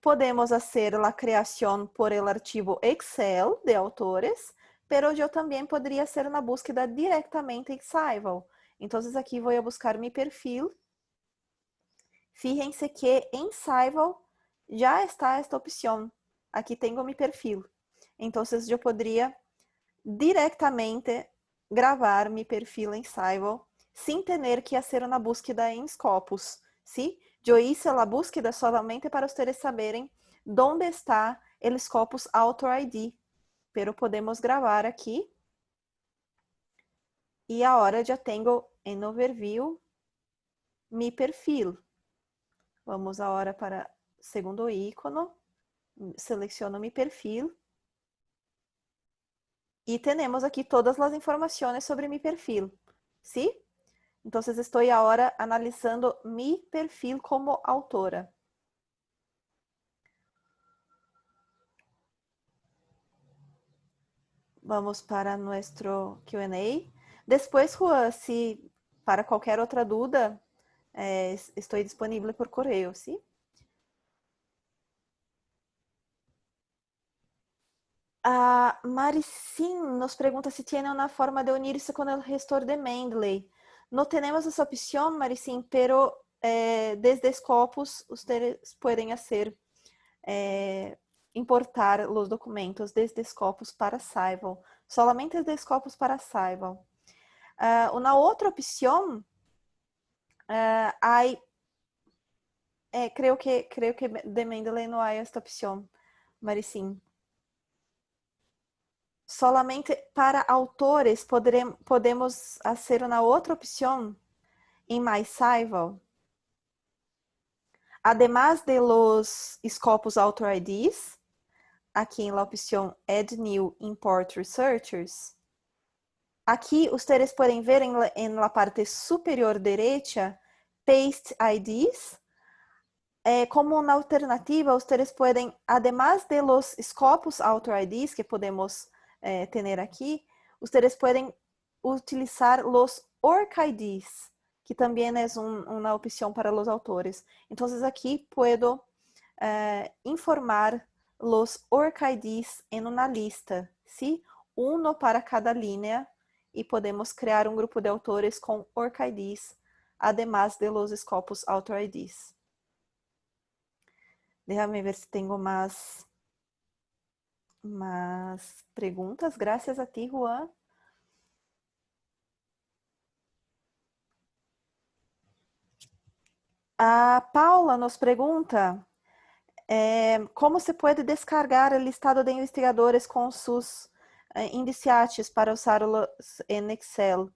Podemos hacer la creación por el archivo Excel de autores, pero yo también podría hacer una búsqueda directamente en Scival. Então, aqui vou buscar meu perfil. Fíjense que em Saival já está esta opção. Aqui tenho meu perfil. Então, eu poderia diretamente gravar meu perfil em Saival sem ter que fazer uma búsqueda em Scopus. ¿sí? Eu hice a búsqueda solamente para vocês saberem onde está o Scopus Author ID. Pero podemos gravar aqui. E agora já tenho em overview mi perfil. Vamos agora para segundo ícono, seleciono mi perfil. E temos aqui todas as informações sobre mi perfil, ¿sí? Então, estou agora analisando mi perfil como autora. Vamos para nuestro Q&A. Depois, Juan, se para qualquer outra dúvida, é, estou disponível por correio, sim? A Maricin nos pergunta se tem uma forma de unir-se com o gestor de Mendeley. Não temos essa opção, Maricin, pero eh, desde Scopus vocês podem fazer eh, importar os documentos desde Scopus para Saival. Solamente desde Scopus para Saival. Uh, una otra opción, uh, hay, eh, creo, que, creo que de Mendeley no hay esta opción, Maricim. Solamente para autores podremos, podemos fazer uma outra opção em MySival. Además de los Scopus Author IDs, aqui la opção Add New Import Researchers, Aqui, vocês podem ver em, la parte superior direita, Paste IDs. Eh, como uma alternativa, vocês podem, además de los Scopus Author IDs que podemos eh, ter aqui, vocês podem utilizar los ORC IDs, que também é um, uma opção para os autores. Então, aqui puedo eh, informar los ORC IDs em uma lista, ¿sí? Uno para cada linha e podemos criar um grupo de autores com ORCIDs, además de los Scopus Author IDs. Déjame ver se tenho mais, mais perguntas. Graças a ti, Juan. A Paula nos pergunta é, como se pode descargar o listado de investigadores com seus eh, indiciates para usá-los em Excel.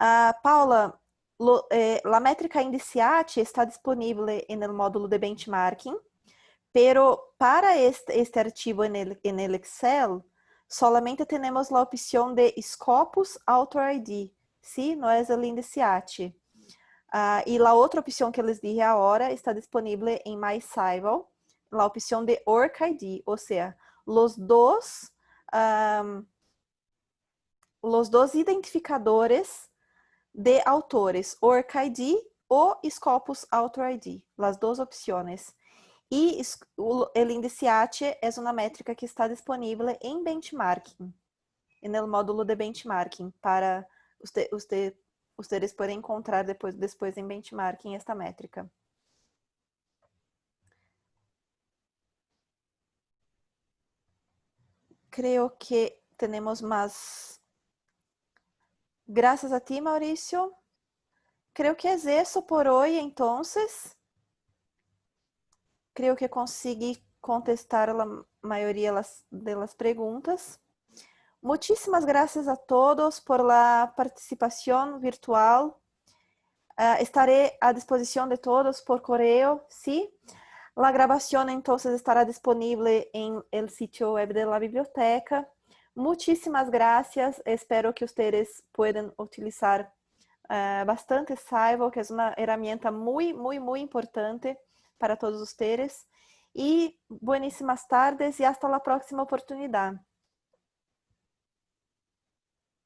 Uh, Paula, lo, eh, la métrica Indiciati está disponível no módulo de benchmarking, pero para este, este archivo en el, el Excel, solamente temos a opção de Scopus Author ID, ¿sí? No es el Indiciati. Uh, e a outra opção que eles dije agora está disponível em MySival, a opção de OrcID, ou seja, os dois, um, os dois identificadores de autores, OrcID ou Scopus Author ID, as duas opções. E o Indiciate é uma métrica que está disponível em benchmarking, no módulo de benchmarking, para ustedes pueden encontrar depois, depois em benchmarking esta métrica. Creo que tenemos más. Gracias a ti, Mauricio. Creo que es eso por hoy, entonces. Creo que consegui contestar a maioria de las preguntas. Muchísimas gracias a todos por la participación virtual. Uh, estaré a disposición de todos por correo, ¿sí? La grabación entonces estará disponible en el sitio web de la biblioteca. Muchísimas gracias. Espero que ustedes puedan utilizar uh, bastante Saivo, que es una herramienta muy, muy, muy importante para todos ustedes. Y buenísimas tardes y hasta la próxima oportunidad.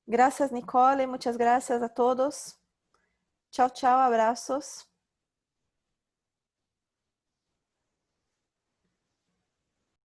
Gracias, Nicole. Muchas gracias a todos. Chao, chao. Abrazos.